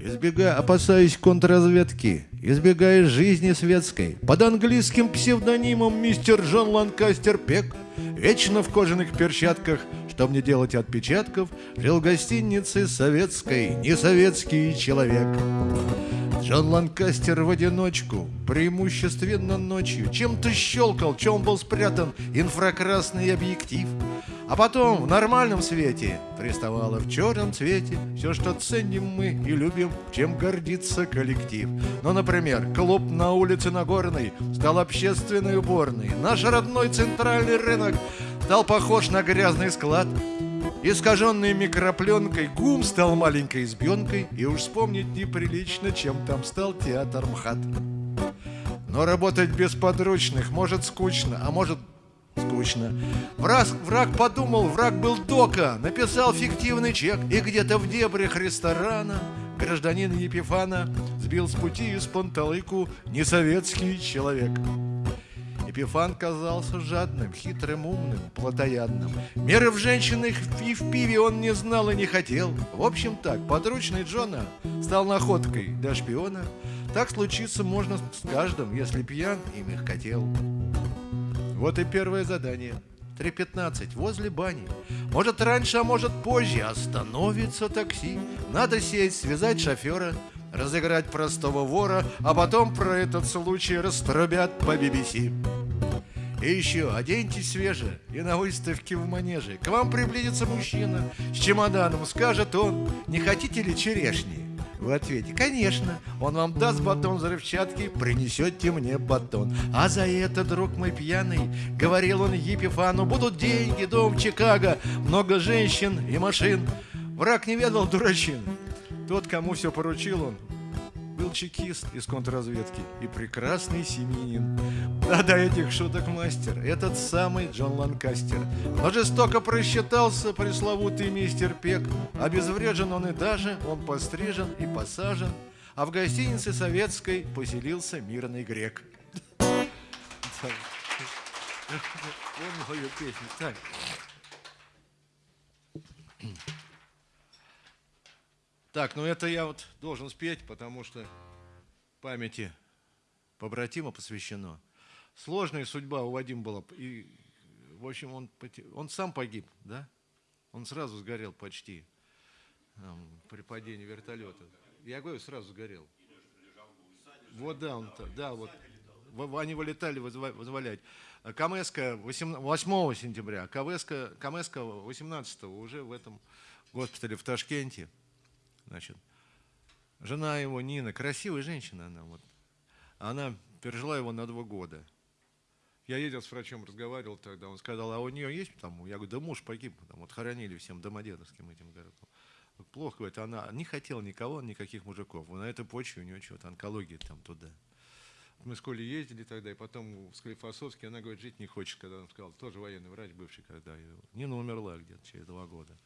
Избегая, опасаясь контрразведки, избегая жизни светской, под английским псевдонимом мистер Джон Ланкастер Пек, вечно в кожаных перчатках, чтоб не делать отпечатков, жил в гостинице советской, не советский человек. Джон Ланкастер в одиночку, преимущественно ночью, чем-то щелкал, чем был спрятан инфракрасный объектив. А потом в нормальном свете приставало в черном цвете все, что ценим мы и любим, чем гордится коллектив. Ну, например, клуб на улице Нагорной стал общественной уборной. Наш родной центральный рынок стал похож на грязный склад. Искаженный микропленкой гум стал маленькой избенкой, и уж вспомнить неприлично, чем там стал театр МХАТ. Но работать без подручных может скучно, а может скучно. Враг, враг подумал, враг был дока, написал фиктивный чек, и где-то в дебрях ресторана гражданин Епифана сбил с пути из панталыку несоветский человек. Епифан казался жадным, хитрым, умным, плотоядным. Меры в женщинах и в пиве он не знал и не хотел. В общем так, подручный Джона стал находкой для шпиона. Так случиться можно с каждым, если пьян и мягкотел. Вот и первое задание. 3.15, возле бани. Может раньше, а может позже остановится такси. Надо сесть, связать шофера, разыграть простого вора, а потом про этот случай раструбят по BBC. И еще, оденьтесь свеже и на выставке в манеже. К вам приблизится мужчина с чемоданом, скажет он, не хотите ли черешни? Вы ответите, конечно, он вам даст батон взрывчатки, принесете мне батон. А за это, друг мой пьяный, говорил он Епифану, будут деньги, дом Чикаго, много женщин и машин. Враг не ведал дурачины. Тот, кому все поручил он, был чекист из контрразведки и прекрасный семьянин. Да, до этих шуток мастер, этот самый Джон Ланкастер. Но жестоко просчитался пресловутый мистер Пек. Обезврежен он и даже, он пострижен и посажен, а в гостинице советской поселился мирный грек. Он мою песню. Так. Так, ну это я вот должен спеть, потому что памяти побратима посвящено. Сложная судьба у Вадима была. И, в общем, он, он сам погиб, да? Он сразу сгорел почти там, при падении вертолета. Я говорю, сразу сгорел. Вот да, он, да, вот. Они вылетали вызволять. Камеска 8, 8 сентября, Камеска, Камеска 18 уже в этом госпитале в Ташкенте. Значит, жена его, Нина, красивая женщина она, вот, она пережила его на два года. Я ездил с врачом, разговаривал тогда, он сказал, а у нее есть там? Я говорю, да муж погиб, там, вот хоронили всем домодедовским этим городом. Плохо, говорит, она не хотела никого, никаких мужиков. На этой почве у нее что-то, онкология там туда. Мы с Колей ездили тогда, и потом в Склифосовске, она говорит, жить не хочет, когда он сказал, тоже военный врач бывший, когда Нина умерла где-то через два года.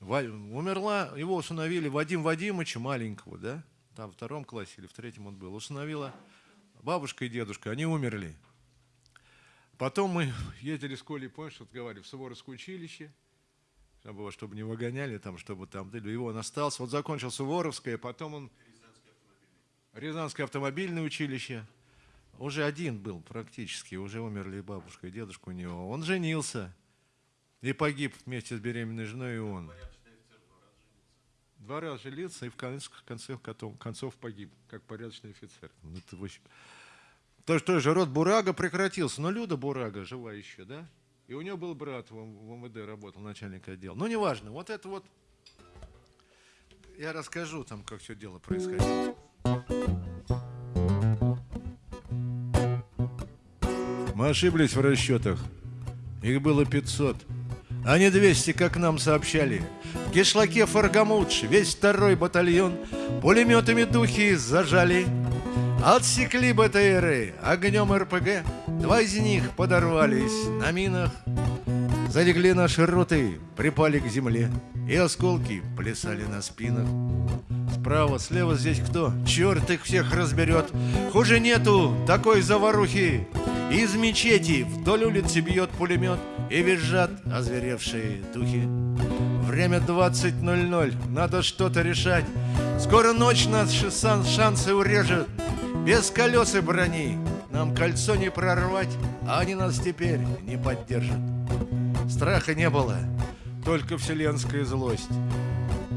Умерла, его усыновили Вадим Вадимовича маленького, да, там в втором классе или в третьем он был, усыновила бабушка и дедушка, они умерли. Потом мы ездили с Колей, помнишь, вот говорили, в Суворовское училище, чтобы, чтобы не выгоняли там, чтобы там, его он остался. Вот закончил Суворовское, потом он... Рязанское автомобильное училище. Уже один был практически, уже умерли бабушка и дедушка у него. Он женился и погиб вместе с беременной женой и он. Два раза женился и в конце, конце концов погиб, как порядочный офицер. Ну, это в общем... То, что же род Бурага прекратился, но Люда Бурага жива еще, да? И у него был брат в, в МВД, работал начальник отдела. Ну, неважно, вот это вот... Я расскажу там, как все дело происходило. Мы ошиблись в расчетах. Их было 500 а не 200, как нам сообщали. В кишлаке Фаргамудж весь второй батальон пулеметами духи зажали. Отсекли БТРы огнем РПГ, два из них подорвались на минах. Залегли наши роты, припали к земле, И осколки плясали на спинах. Справа, слева здесь кто? Черт их всех разберет. Хуже нету такой заварухи. Из мечети вдоль улицы бьет пулемет, И визжат озверевшие духи. Время 20.00, надо что-то решать. Скоро ночь нас шансы урежет. Без колес и брони нам кольцо не прорвать, а они нас теперь не поддержат. Страха не было, только вселенская злость.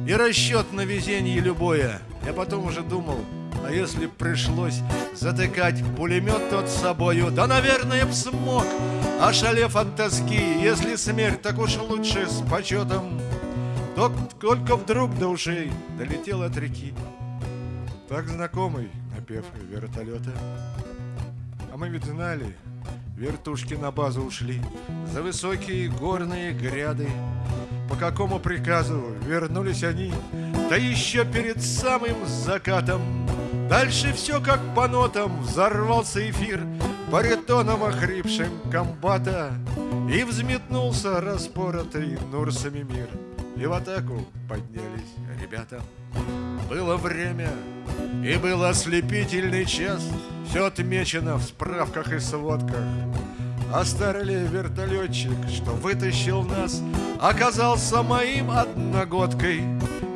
И расчет на везение любое. Я потом уже думал, а если пришлось затыкать пулемет тот с собою, да, наверное, б смог, ошалев от тоски, если смерть, так уж лучше с почетом. Только вдруг до ушей долетел от реки Так знакомый напев вертолета А мы ведь знали, вертушки на базу ушли За высокие горные гряды. По какому приказу вернулись они? Да еще перед самым закатом. Дальше все как по нотам Взорвался эфир баритоном охрипшим комбата. И взметнулся распоротый Нурсами мир и в атаку поднялись ребята. Было время, и был ослепительный час, Все отмечено в справках и сводках. А старый вертолетчик, что вытащил нас, Оказался моим одногодкой.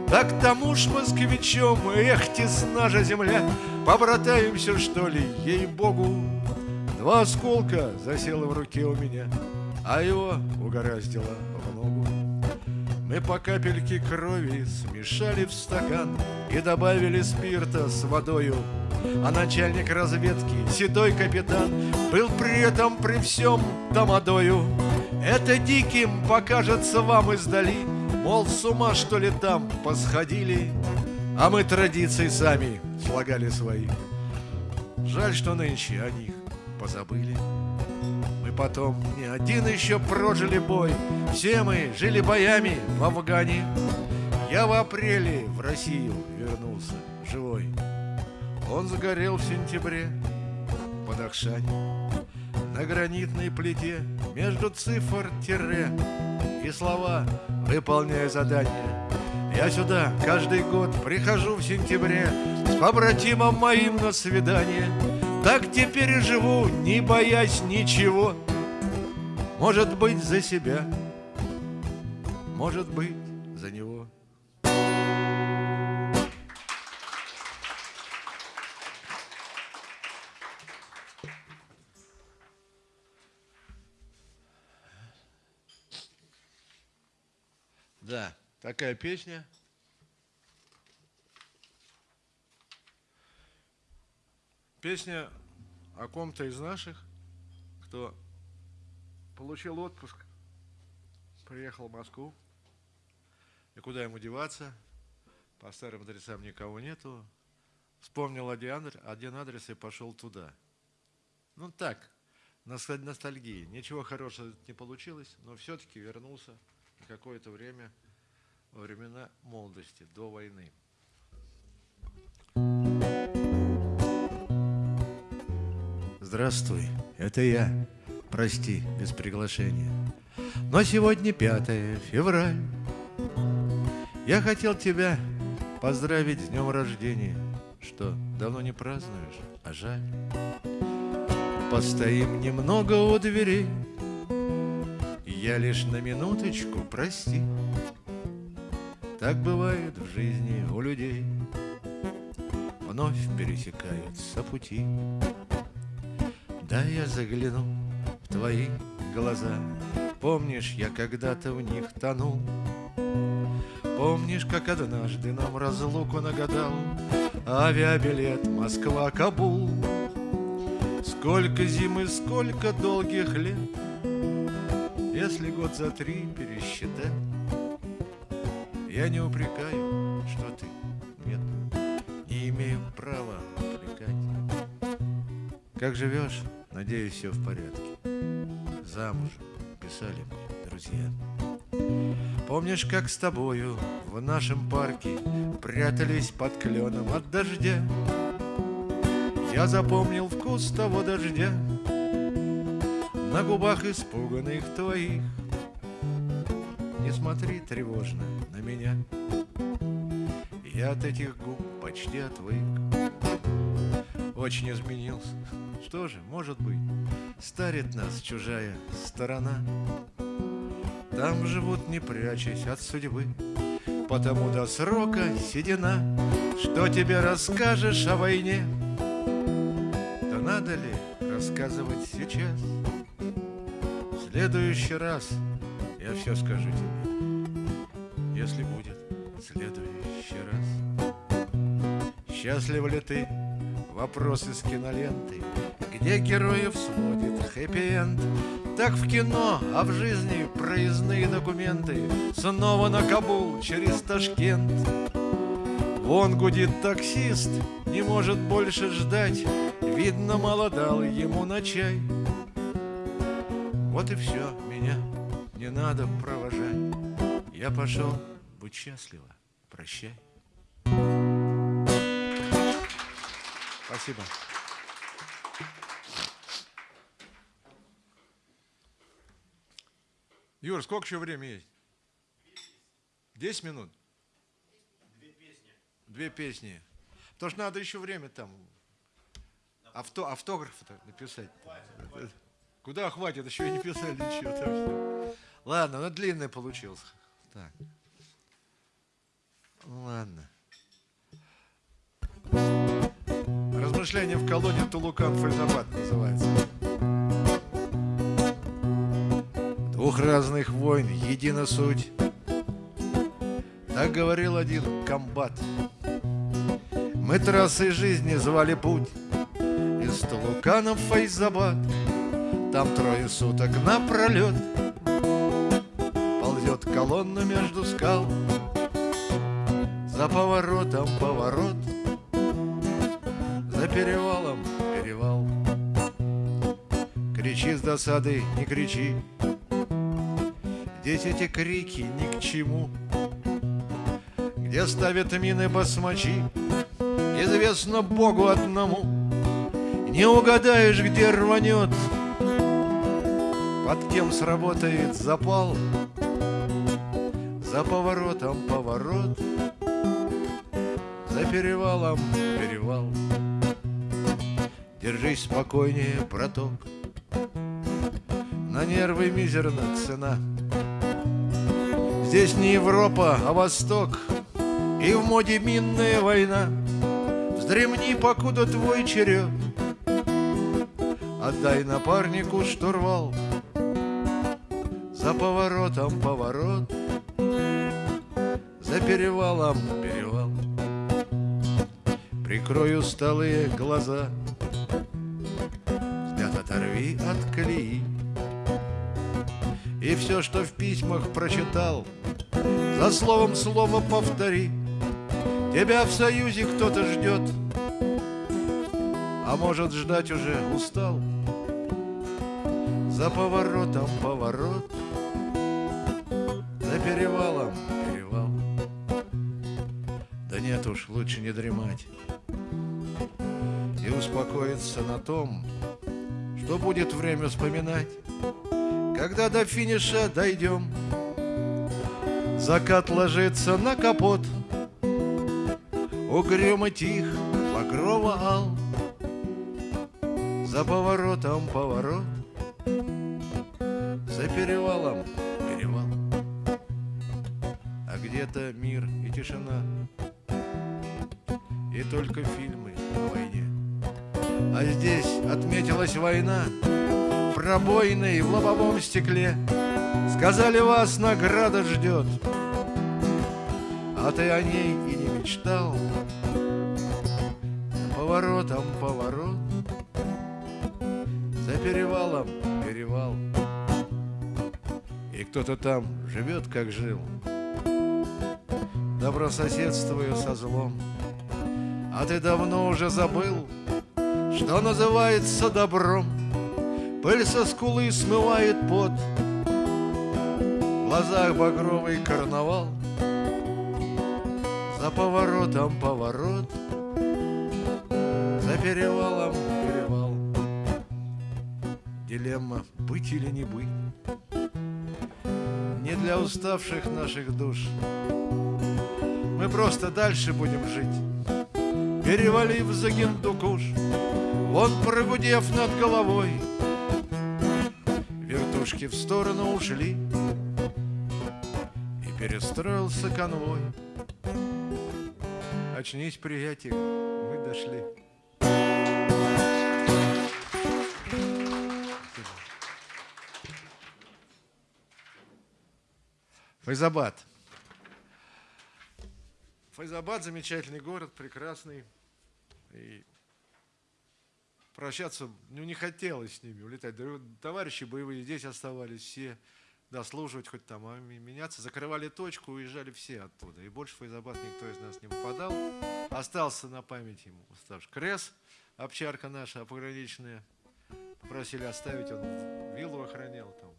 Так тому ж москвичом, эх, тесна же земля, Побратаемся, что ли, ей-богу. Два осколка засело в руке у меня, А его угораздило в ногу. Мы по капельке крови смешали в стакан И добавили спирта с водою. А начальник разведки, седой капитан Был при этом при всем тамадою. Это диким покажется вам издали Мол, с ума что ли там посходили? А мы традиции сами слагали свои. Жаль, что нынче о них позабыли потом не один еще прожили бой. Все мы жили боями в Афгане. Я в апреле в Россию вернулся живой. Он загорел в сентябре под Ахшане. На гранитной плите между цифр тире И слова выполняя задания Я сюда каждый год прихожу в сентябре С побратимом моим на свидание Так теперь и живу, не боясь ничего может быть, за себя, может быть, за него. Да, такая песня. Песня о ком-то из наших, кто Получил отпуск, приехал в Москву. И куда ему деваться? По старым адресам никого нету. Вспомнил один, адрес и пошел туда. Ну так, ностальгии. Ничего хорошего не получилось, но все-таки вернулся на какое-то время во времена молодости, до войны. Здравствуй, это я прости, без приглашения. Но сегодня 5 февраль. Я хотел тебя поздравить с днем рождения. Что, давно не празднуешь, а жаль. Постоим немного у дверей. Я лишь на минуточку, прости. Так бывает в жизни у людей. Вновь пересекаются пути. Да я загляну твои глаза Помнишь, я когда-то в них тонул? Помнишь, как однажды нам разлуку нагадал? Авиабилет Москва-Кабул. Сколько зимы, сколько долгих лет Если год за три пересчитать. Я не упрекаю, что ты нет Не имею права упрекать. Как живешь? Надеюсь, все в порядке замужем, писали мне друзья. Помнишь, как с тобою в нашем парке Прятались под кленом от дождя? Я запомнил вкус того дождя На губах испуганных твоих не смотри тревожно на меня Я от этих губ почти отвык Очень изменился Что же, может быть, старит нас чужая сторона. Там живут, не прячась от судьбы Потому до срока седина. Что тебе расскажешь о войне? Да надо ли рассказывать сейчас? В следующий раз я все скажу тебе Если будет следующий раз. Счастлив ли ты? Вопрос из киноленты Где героев сводит хэппи-энд так в кино, а в жизни проездные документы Снова на Кабул через Ташкент. Вон гудит таксист, не может больше ждать Видно, мало дал ему на чай. Вот и все, меня не надо провожать. Я пошел, будь счастлива, прощай. Спасибо. Юр, сколько еще времени есть? Десять минут? Две песни. Две песни. Потому что надо еще время там авто, автограф-то написать. Хватит, Куда хватит? Еще и не писали ничего. Там все. Ладно, ну длинный получился. Так. Ладно. Размышления в колонии Тулукан Фальзабад называется. Двух разных войн едина суть. Так говорил один комбат. Мы трассой жизни звали путь. Из Талуканов в Файзабад. Там трое суток напролет Ползет колонна между скал. За поворотом поворот. За перевалом перевал. Кричи с досады, не кричи Здесь эти крики ни к чему. Где ставят мины басмачи Известно Богу одному. Не угадаешь, где рванет Под кем сработает запал. За поворотом поворот За перевалом перевал. Держись спокойнее, браток. На нервы мизерна цена Здесь не Европа, а Восток. И в моде минная война. Вздремни, покуда твой черед. Отдай напарнику штурвал За поворотом поворот. За перевалом перевал. Прикрою столые глаза. Взгляд оторви от колеи. И все, что в письмах прочитал, За словом слово повтори. Тебя в союзе кто-то ждет, А может ждать уже устал. За поворотом поворот, За перевалом перевал. Да нет уж, лучше не дремать И успокоиться на том, Что будет время вспоминать когда до финиша дойдем. Закат ложится на капот, Угрюмо тих, багрово ал. За поворотом поворот, За перевалом перевал. А где-то мир и тишина, И только фильмы о войне. А здесь отметилась война, пробоиной в лобовом стекле Сказали, вас награда ждет А ты о ней и не мечтал. Поворотом поворот. За перевалом перевал. И кто-то там живет, как жил. Добрососедствую со злом. А ты давно уже забыл Что называется добром. Пыль со скулы смывает пот. В глазах багровый карнавал За поворотом поворот За перевалом перевал Дилемма быть или не быть Не для уставших наших душ. Мы просто дальше будем жить, перевалив за Гиндукуш, вон прогудев над головой. Вертушки в сторону ушли, и перестроился конвой. Очнись, приятель, мы дошли. Файзабад. Файзабад замечательный город, прекрасный. И прощаться ну, не хотелось с ними, улетать. Товарищи боевые здесь оставались все, дослуживать хоть там, а меняться. Закрывали точку, уезжали все оттуда. И больше в Файзабад никто из нас не попадал. Остался на память ему уставший. Крес, овчарка наша пограничная. Попросили оставить, он виллу охранял там.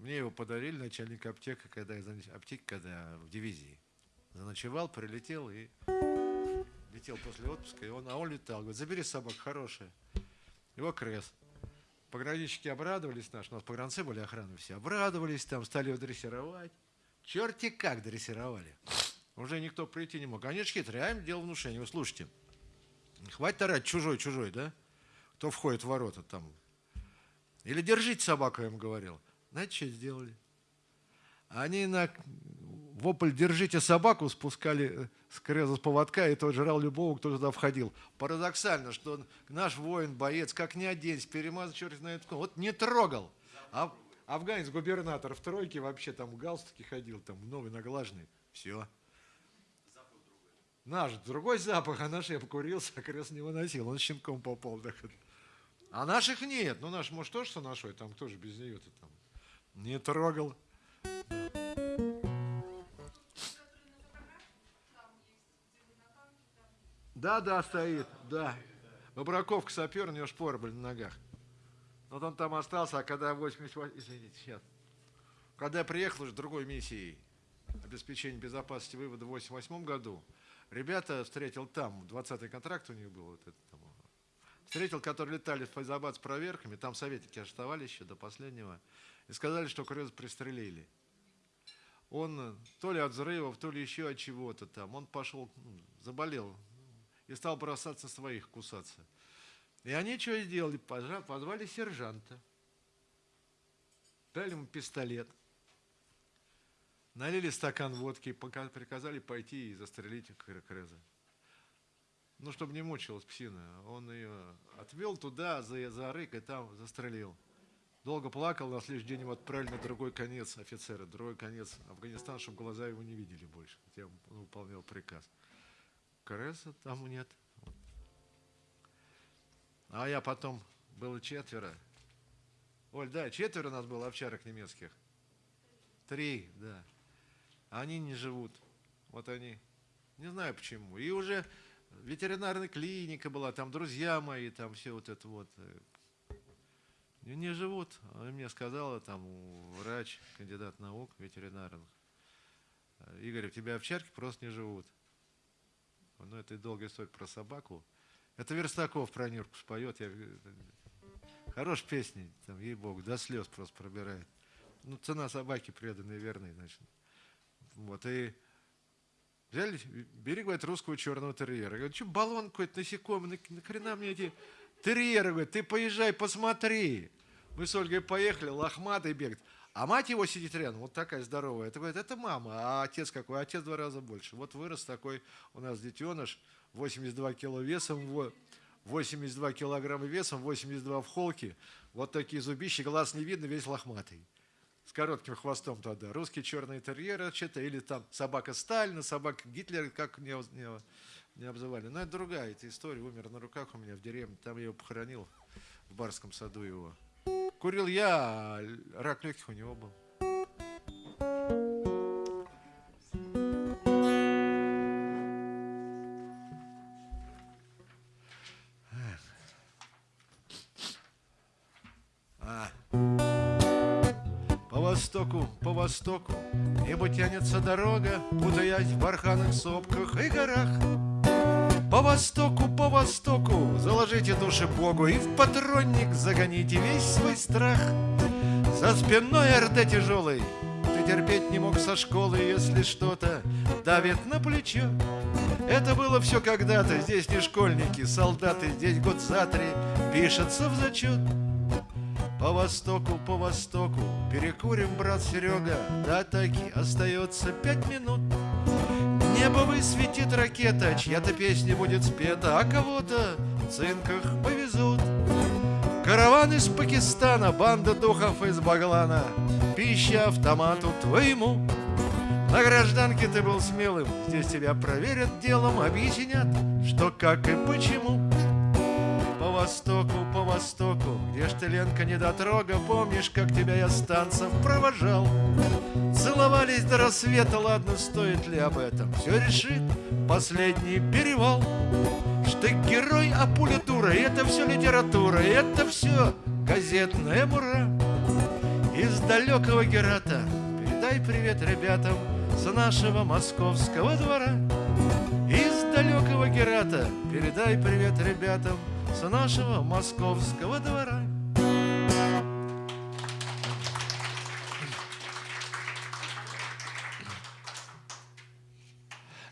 Мне его подарили, начальник аптеки, когда аптеки, когда в дивизии. Заночевал, прилетел и летел после отпуска, и он, а он летал. Говорит, забери собак, хорошая. Его крест. Пограничники обрадовались наши, у нас погранцы были охраны все, обрадовались там, стали его дрессировать. Черти как дрессировали. Уже никто прийти не мог. Они же хитрые, а им дело внушения. Вы слушайте, хватит орать чужой-чужой, да? Кто входит в ворота там. Или держите собаку, я им говорил. Знаете, что сделали? Они на вопль «держите собаку» спускали э, с креза с поводка, и тот жрал любого, кто туда входил. Парадоксально, что наш воин, боец, как ни оденься, перемазал черт знает вот не трогал. А афганец, губернатор в тройке вообще там в галстуке ходил, там новый наглаженный. Все. Наш другой запах, а наш я покурился, а крест не выносил, он щенком попал. А наших нет, ну наш, может, тоже что нашой, там тоже без нее-то там. Не трогал. Да, да, стоит, да. Бобраковка сапер, у него шпоры были на ногах. Вот он там остался, а когда 88... Извините, сейчас. Когда я приехал уже другой миссией обеспечения безопасности вывода в 88 году, ребята встретил там, 20-й контракт у них был, вот этот, там, встретил, которые летали в Файзабад с проверками, там советники оставали еще до последнего. И сказали, что Крёз пристрелили. Он то ли от взрывов, то ли еще от чего-то там. Он пошел, ну, заболел и стал бросаться своих, кусаться. И они что сделали? Позвали сержанта. Дали ему пистолет. Налили стакан водки, приказали пойти и застрелить Креза. Ну, чтобы не мучилась псина. Он ее отвел туда, за, за и там застрелил. Долго плакал, на следующий день его отправили на другой конец офицера, другой конец Афганистана, чтобы глаза его не видели больше, хотя он выполнял приказ. Кареса там нет. А я потом, было четверо. Оль, да, четверо у нас было овчарок немецких. Три, да. Они не живут. Вот они. Не знаю почему. И уже ветеринарная клиника была, там друзья мои, там все вот это вот не живут. Она мне сказала, там, врач, кандидат наук, ветеринарных. Игорь, у тебя овчарки просто не живут. Ну, это долгая история про собаку. Это Верстаков про Нюрку споет. Я... Хорош песни, там, ей-богу, до слез просто пробирает. Ну, цена собаки преданной, верной, значит. Вот, и взяли, бери, говорит, русского черного терьера. Говорит, что баллон какой-то насекомый, нахрена мне эти терьеры, говорит, ты поезжай, посмотри. Мы с Ольгой поехали, лохматый бегает. А мать его сидит рядом, вот такая здоровая. Это говорит, это мама, а отец какой? Отец в два раза больше. Вот вырос такой у нас детеныш, 82 кило весом, 82 килограмма весом, 82 в холке. Вот такие зубища, глаз не видно, весь лохматый. С коротким хвостом тогда. Русский черный терьер, что-то, или там собака Сталина, собака Гитлера, как не, не, не обзывали. Но это другая эта история. Умер на руках у меня в деревне. Там я его похоронил в Барском саду его. Курил я, а рак легких у него был. А. По востоку, по востоку Небо тянется дорога, Путаясь в барханных сопках и горах. По востоку, по востоку Заложите души Богу И в патронник загоните весь свой страх. За спиной РД тяжелый Ты терпеть не мог со школы Если что-то давит на плечо. Это было все когда-то Здесь не школьники, солдаты Здесь год за три пишется в зачет по востоку, по востоку Перекурим, брат Серега До атаки остается пять минут Небо высветит ракета Чья-то песня будет спета А кого-то в цинках повезут. Караван из Пакистана Банда духов из Баглана Пища автомату твоему. На гражданке ты был смелым, здесь тебя проверят делом, объяснят, что как и почему востоку, по востоку, где ж ты, Ленка, недотрога, помнишь, как тебя я с танцев провожал? Целовались до рассвета, ладно, стоит ли об этом? Все решит последний перевал. Штык герой, а пуля дура, это все литература, это все газетная мура. Из далекого Герата передай привет ребятам с нашего московского двора. Из далекого Герата передай привет ребятам с нашего московского двора.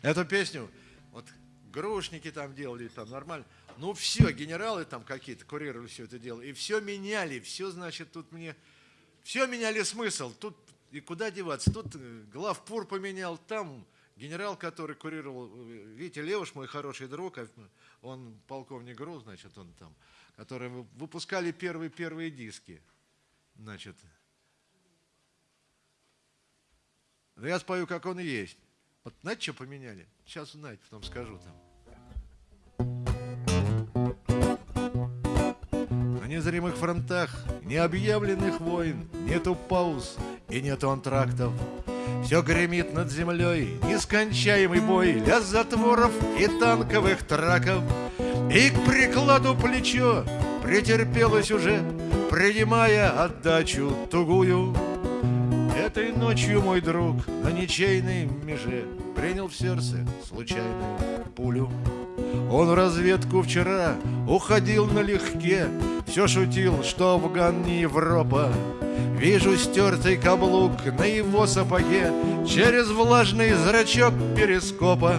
Эту песню, вот грушники там делали, там нормально. Ну все, генералы там какие-то курировали все это дело. И все меняли, все, значит, тут мне... Все меняли смысл. Тут и куда деваться? Тут э, главпур поменял, там генерал, который курировал, э, Витя Левуш, мой хороший друг, а, он полковник ГРУ, значит, он там, которые выпускали первые-первые диски, значит. Я спою, как он есть. Вот знаете, что поменяли? Сейчас узнаете, потом скажу там. На незримых фронтах необъявленных войн нету пауз и нету антрактов. Все гремит над землей, нескончаемый бой Для затворов и танковых траков. И к прикладу плечо претерпелось уже Принимая отдачу тугую. Этой ночью мой друг на ничейной меже Принял в сердце случайную пулю. Он в разведку вчера уходил налегке Все шутил, что Афган не Европа. Вижу стертый каблук на его сапоге Через влажный зрачок перископа.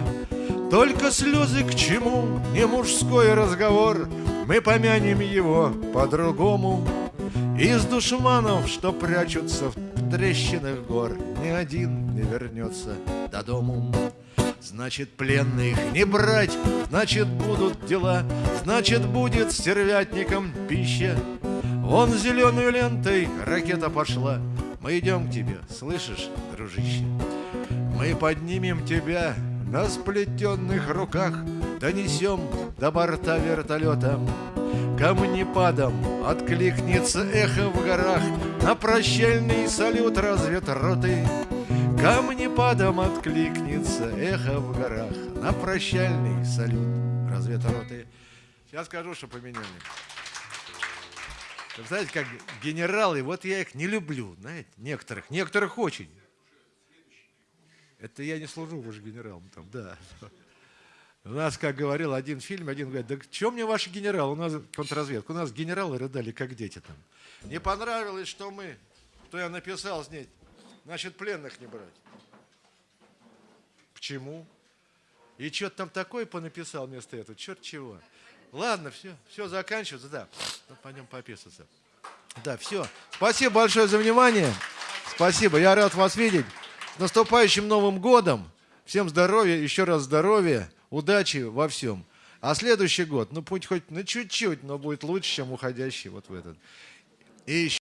Только слезы к чему, не мужской разговор Мы помянем его по-другому. Из душманов, что прячутся в трещинах гор Ни один не вернется до дому Значит, пленных не брать, значит, будут дела Значит, будет стервятникам пища Вон зеленой лентой ракета пошла. Мы идем к тебе, слышишь, дружище? Мы поднимем тебя на сплетенных руках, Донесем до борта вертолета. Камнепадом откликнется эхо в горах На прощальный салют разведроты. Камнепадом откликнется эхо в горах На прощальный салют разведроты. Сейчас скажу, что поменяли. Знаете, как генералы, вот я их не люблю, знаете, некоторых, некоторых очень. Это я не служу уже генералом там, да. У нас, как говорил один фильм, один говорит, да что мне ваши генералы, у нас контрразведка, у нас генералы рыдали, как дети там. Не понравилось, что мы, что я написал с ней, значит, пленных не брать. Почему? И что-то там такое понаписал вместо этого, черт чего. Ладно, все, все заканчивается, да. Ну, пойдем пописаться. Да, все. Спасибо большое за внимание. Спасибо, я рад вас видеть. С наступающим Новым годом. Всем здоровья, еще раз здоровья, удачи во всем. А следующий год, ну путь хоть на чуть-чуть, но будет лучше, чем уходящий вот в этот. И еще